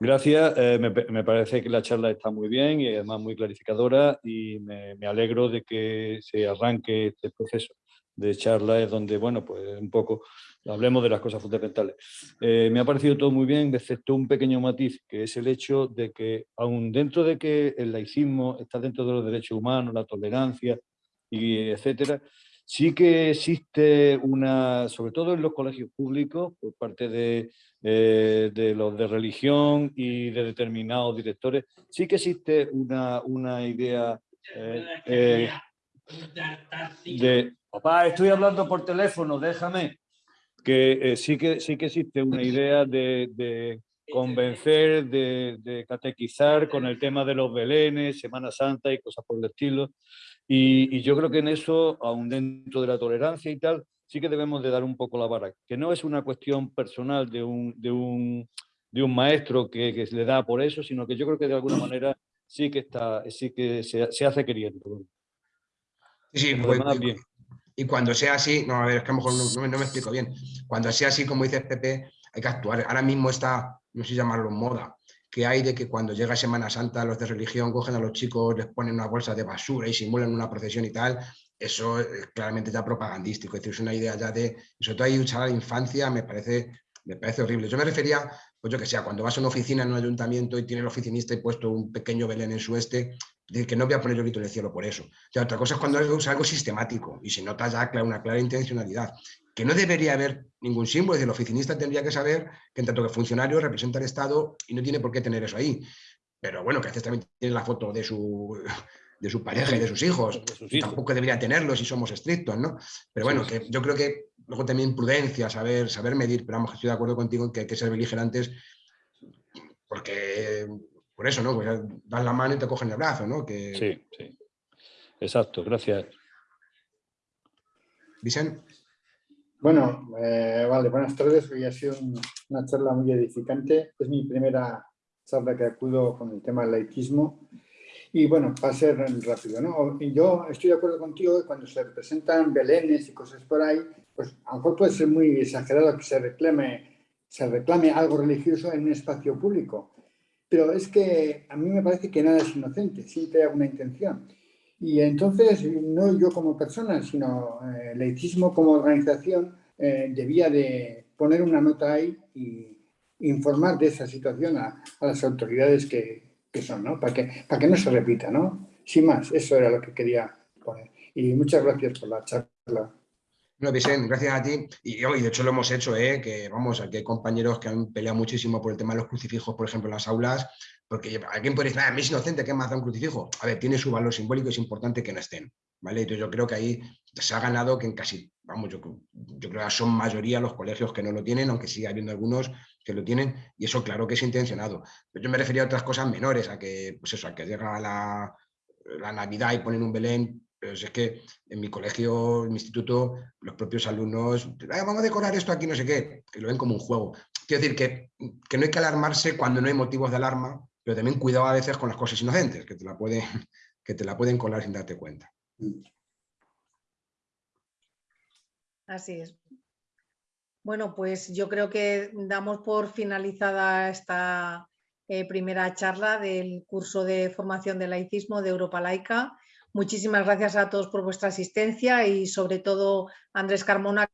Gracias. Eh, me, parece que la charla está muy bien y además muy clarificadora y me, alegro de que se arranque este proceso de charla es donde, bueno, pues un poco hablemos de las cosas fundamentales. Eh, me ha parecido todo muy bien, excepto un pequeño matiz, que es el hecho de que, aun dentro de que el laicismo está dentro de los derechos humanos, la tolerancia, y etcétera, Sí que existe una, sobre todo en los colegios públicos, por parte de, eh, de los de religión y de determinados directores, sí que existe una, una idea eh, eh, de... Papá, estoy hablando por teléfono, déjame. Que sí, que sí que existe una idea de, de convencer, de, de, catequizar con el tema de los belenes, Semana Santa y cosas por el estilo. Y, yo creo que en eso, aún dentro de la tolerancia y tal, sí que debemos de dar un poco la vara, que no es una cuestión personal de un, de un, de un maestro que, que, le da por eso, sino que yo creo que de alguna manera sí que, está, sí que se, se hace queriendo. Sí, pues, bien. Y cuando sea así, no, a ver, es que a lo mejor no, no, me explico bien, cuando sea así, como dice Pepe, hay que actuar. Ahora mismo está, no sé llamarlo moda, que hay de que cuando llega Semana Santa los de religión cogen a los chicos, les ponen una bolsa de basura y simulan una procesión y tal, eso es claramente ya propagandístico, es decir, es una idea ya de, sobre todo ahí usar a la infancia me parece, me parece horrible. Yo me refería, pues yo que sea, cuando vas a una oficina en un ayuntamiento y tiene el oficinista y puesto un pequeño Belén en su este, que no voy a poner el grito en el cielo por eso. Ya, otra cosa es cuando es algo sistemático y se nota ya una clara intencionalidad que no debería haber ningún símbolo, es decir, el oficinista tendría que saber que en tanto que funcionario representa al Estado y no tiene por qué tener eso ahí. Pero bueno, que a veces también tiene la foto de su, de su pareja y de sus hijos, tampoco debería tenerlo si somos estrictos, ¿no? Pero bueno, que yo creo que luego también prudencia, saber, saber medir, pero vamos, estoy de acuerdo contigo en que hay que ser beligerantes porque por eso, ¿no? Pues das la mano y te cogen el brazo, ¿no? Que... Sí, sí. Exacto, gracias. Vicente. Bueno, eh, vale, buenas tardes. Hoy ha sido una charla muy edificante. Es mi primera charla que acudo con el tema del laicismo. Y bueno, va a ser rápido, ¿no? Yo estoy de acuerdo contigo que cuando se representan belenes y cosas por ahí, pues a lo mejor puede ser muy exagerado que se reclame, se reclame algo religioso en un espacio público. Pero es que a mí me parece que nada es inocente, siempre hay alguna intención. Y entonces, no yo como persona, sino eh, el como organización eh, debía de poner una nota ahí y informar de esa situación a, las autoridades que, que son, ¿no? Para que, para que no se repita, ¿no? Sin más, eso era lo que quería poner. Y muchas gracias por la charla. No, Vicente, gracias a ti. Y hoy, de hecho, lo hemos hecho, ¿eh? que vamos, aquí hay compañeros que han peleado muchísimo por el tema de los crucifijos, por ejemplo, en las aulas, porque alguien puede decir, a mí es inocente, ¿qué más da un crucifijo? A ver, tiene su valor simbólico, es importante que no estén, ¿vale? Entonces yo creo que ahí se ha ganado que en casi, vamos, yo, yo creo que son mayoría los colegios que no lo tienen, aunque sigue habiendo algunos que lo tienen, y eso claro que es intencionado. Pero yo me refería a otras cosas menores, a que, pues eso, a que llega la, la Navidad y ponen un Belén, pero es que en mi colegio, en mi instituto, los propios alumnos, vamos a decorar esto aquí, no sé qué, que lo ven como un juego. Quiero decir que, que no hay que alarmarse cuando no hay motivos de alarma, pero también cuidado a veces con las cosas inocentes, que te la, puede, que te la pueden colar sin darte cuenta. Así es. Bueno, pues yo creo que damos por finalizada esta eh, primera charla del curso de formación de laicismo de Europa Laica. Muchísimas gracias a todos por vuestra asistencia y sobre todo Andrés Carmona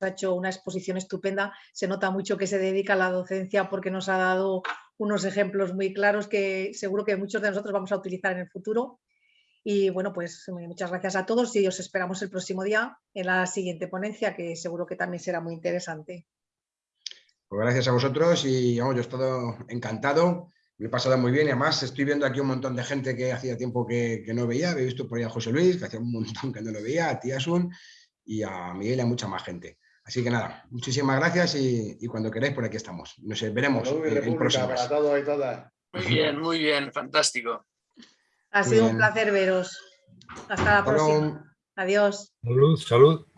ha hecho una exposición estupenda, se nota mucho que se dedica a la docencia porque nos ha dado unos ejemplos muy claros que seguro que muchos de nosotros vamos a utilizar en el futuro. Y bueno, pues muchas gracias a todos y os esperamos el próximo día en la siguiente ponencia que seguro que también será muy interesante. Pues gracias a vosotros y yo he estado encantado, me he pasado muy bien y además estoy viendo aquí un montón de gente que hacía tiempo que, no veía, he visto por ahí a José Luis, que hacía un montón que no lo veía, a Tiasun y a Miguel y a mucha más gente. Así que nada, muchísimas gracias y, cuando queráis por aquí estamos. Nos veremos en, Muy bien, muy bien, fantástico. Ha sido un placer veros. Hasta la próxima. Adiós. Salud, salud.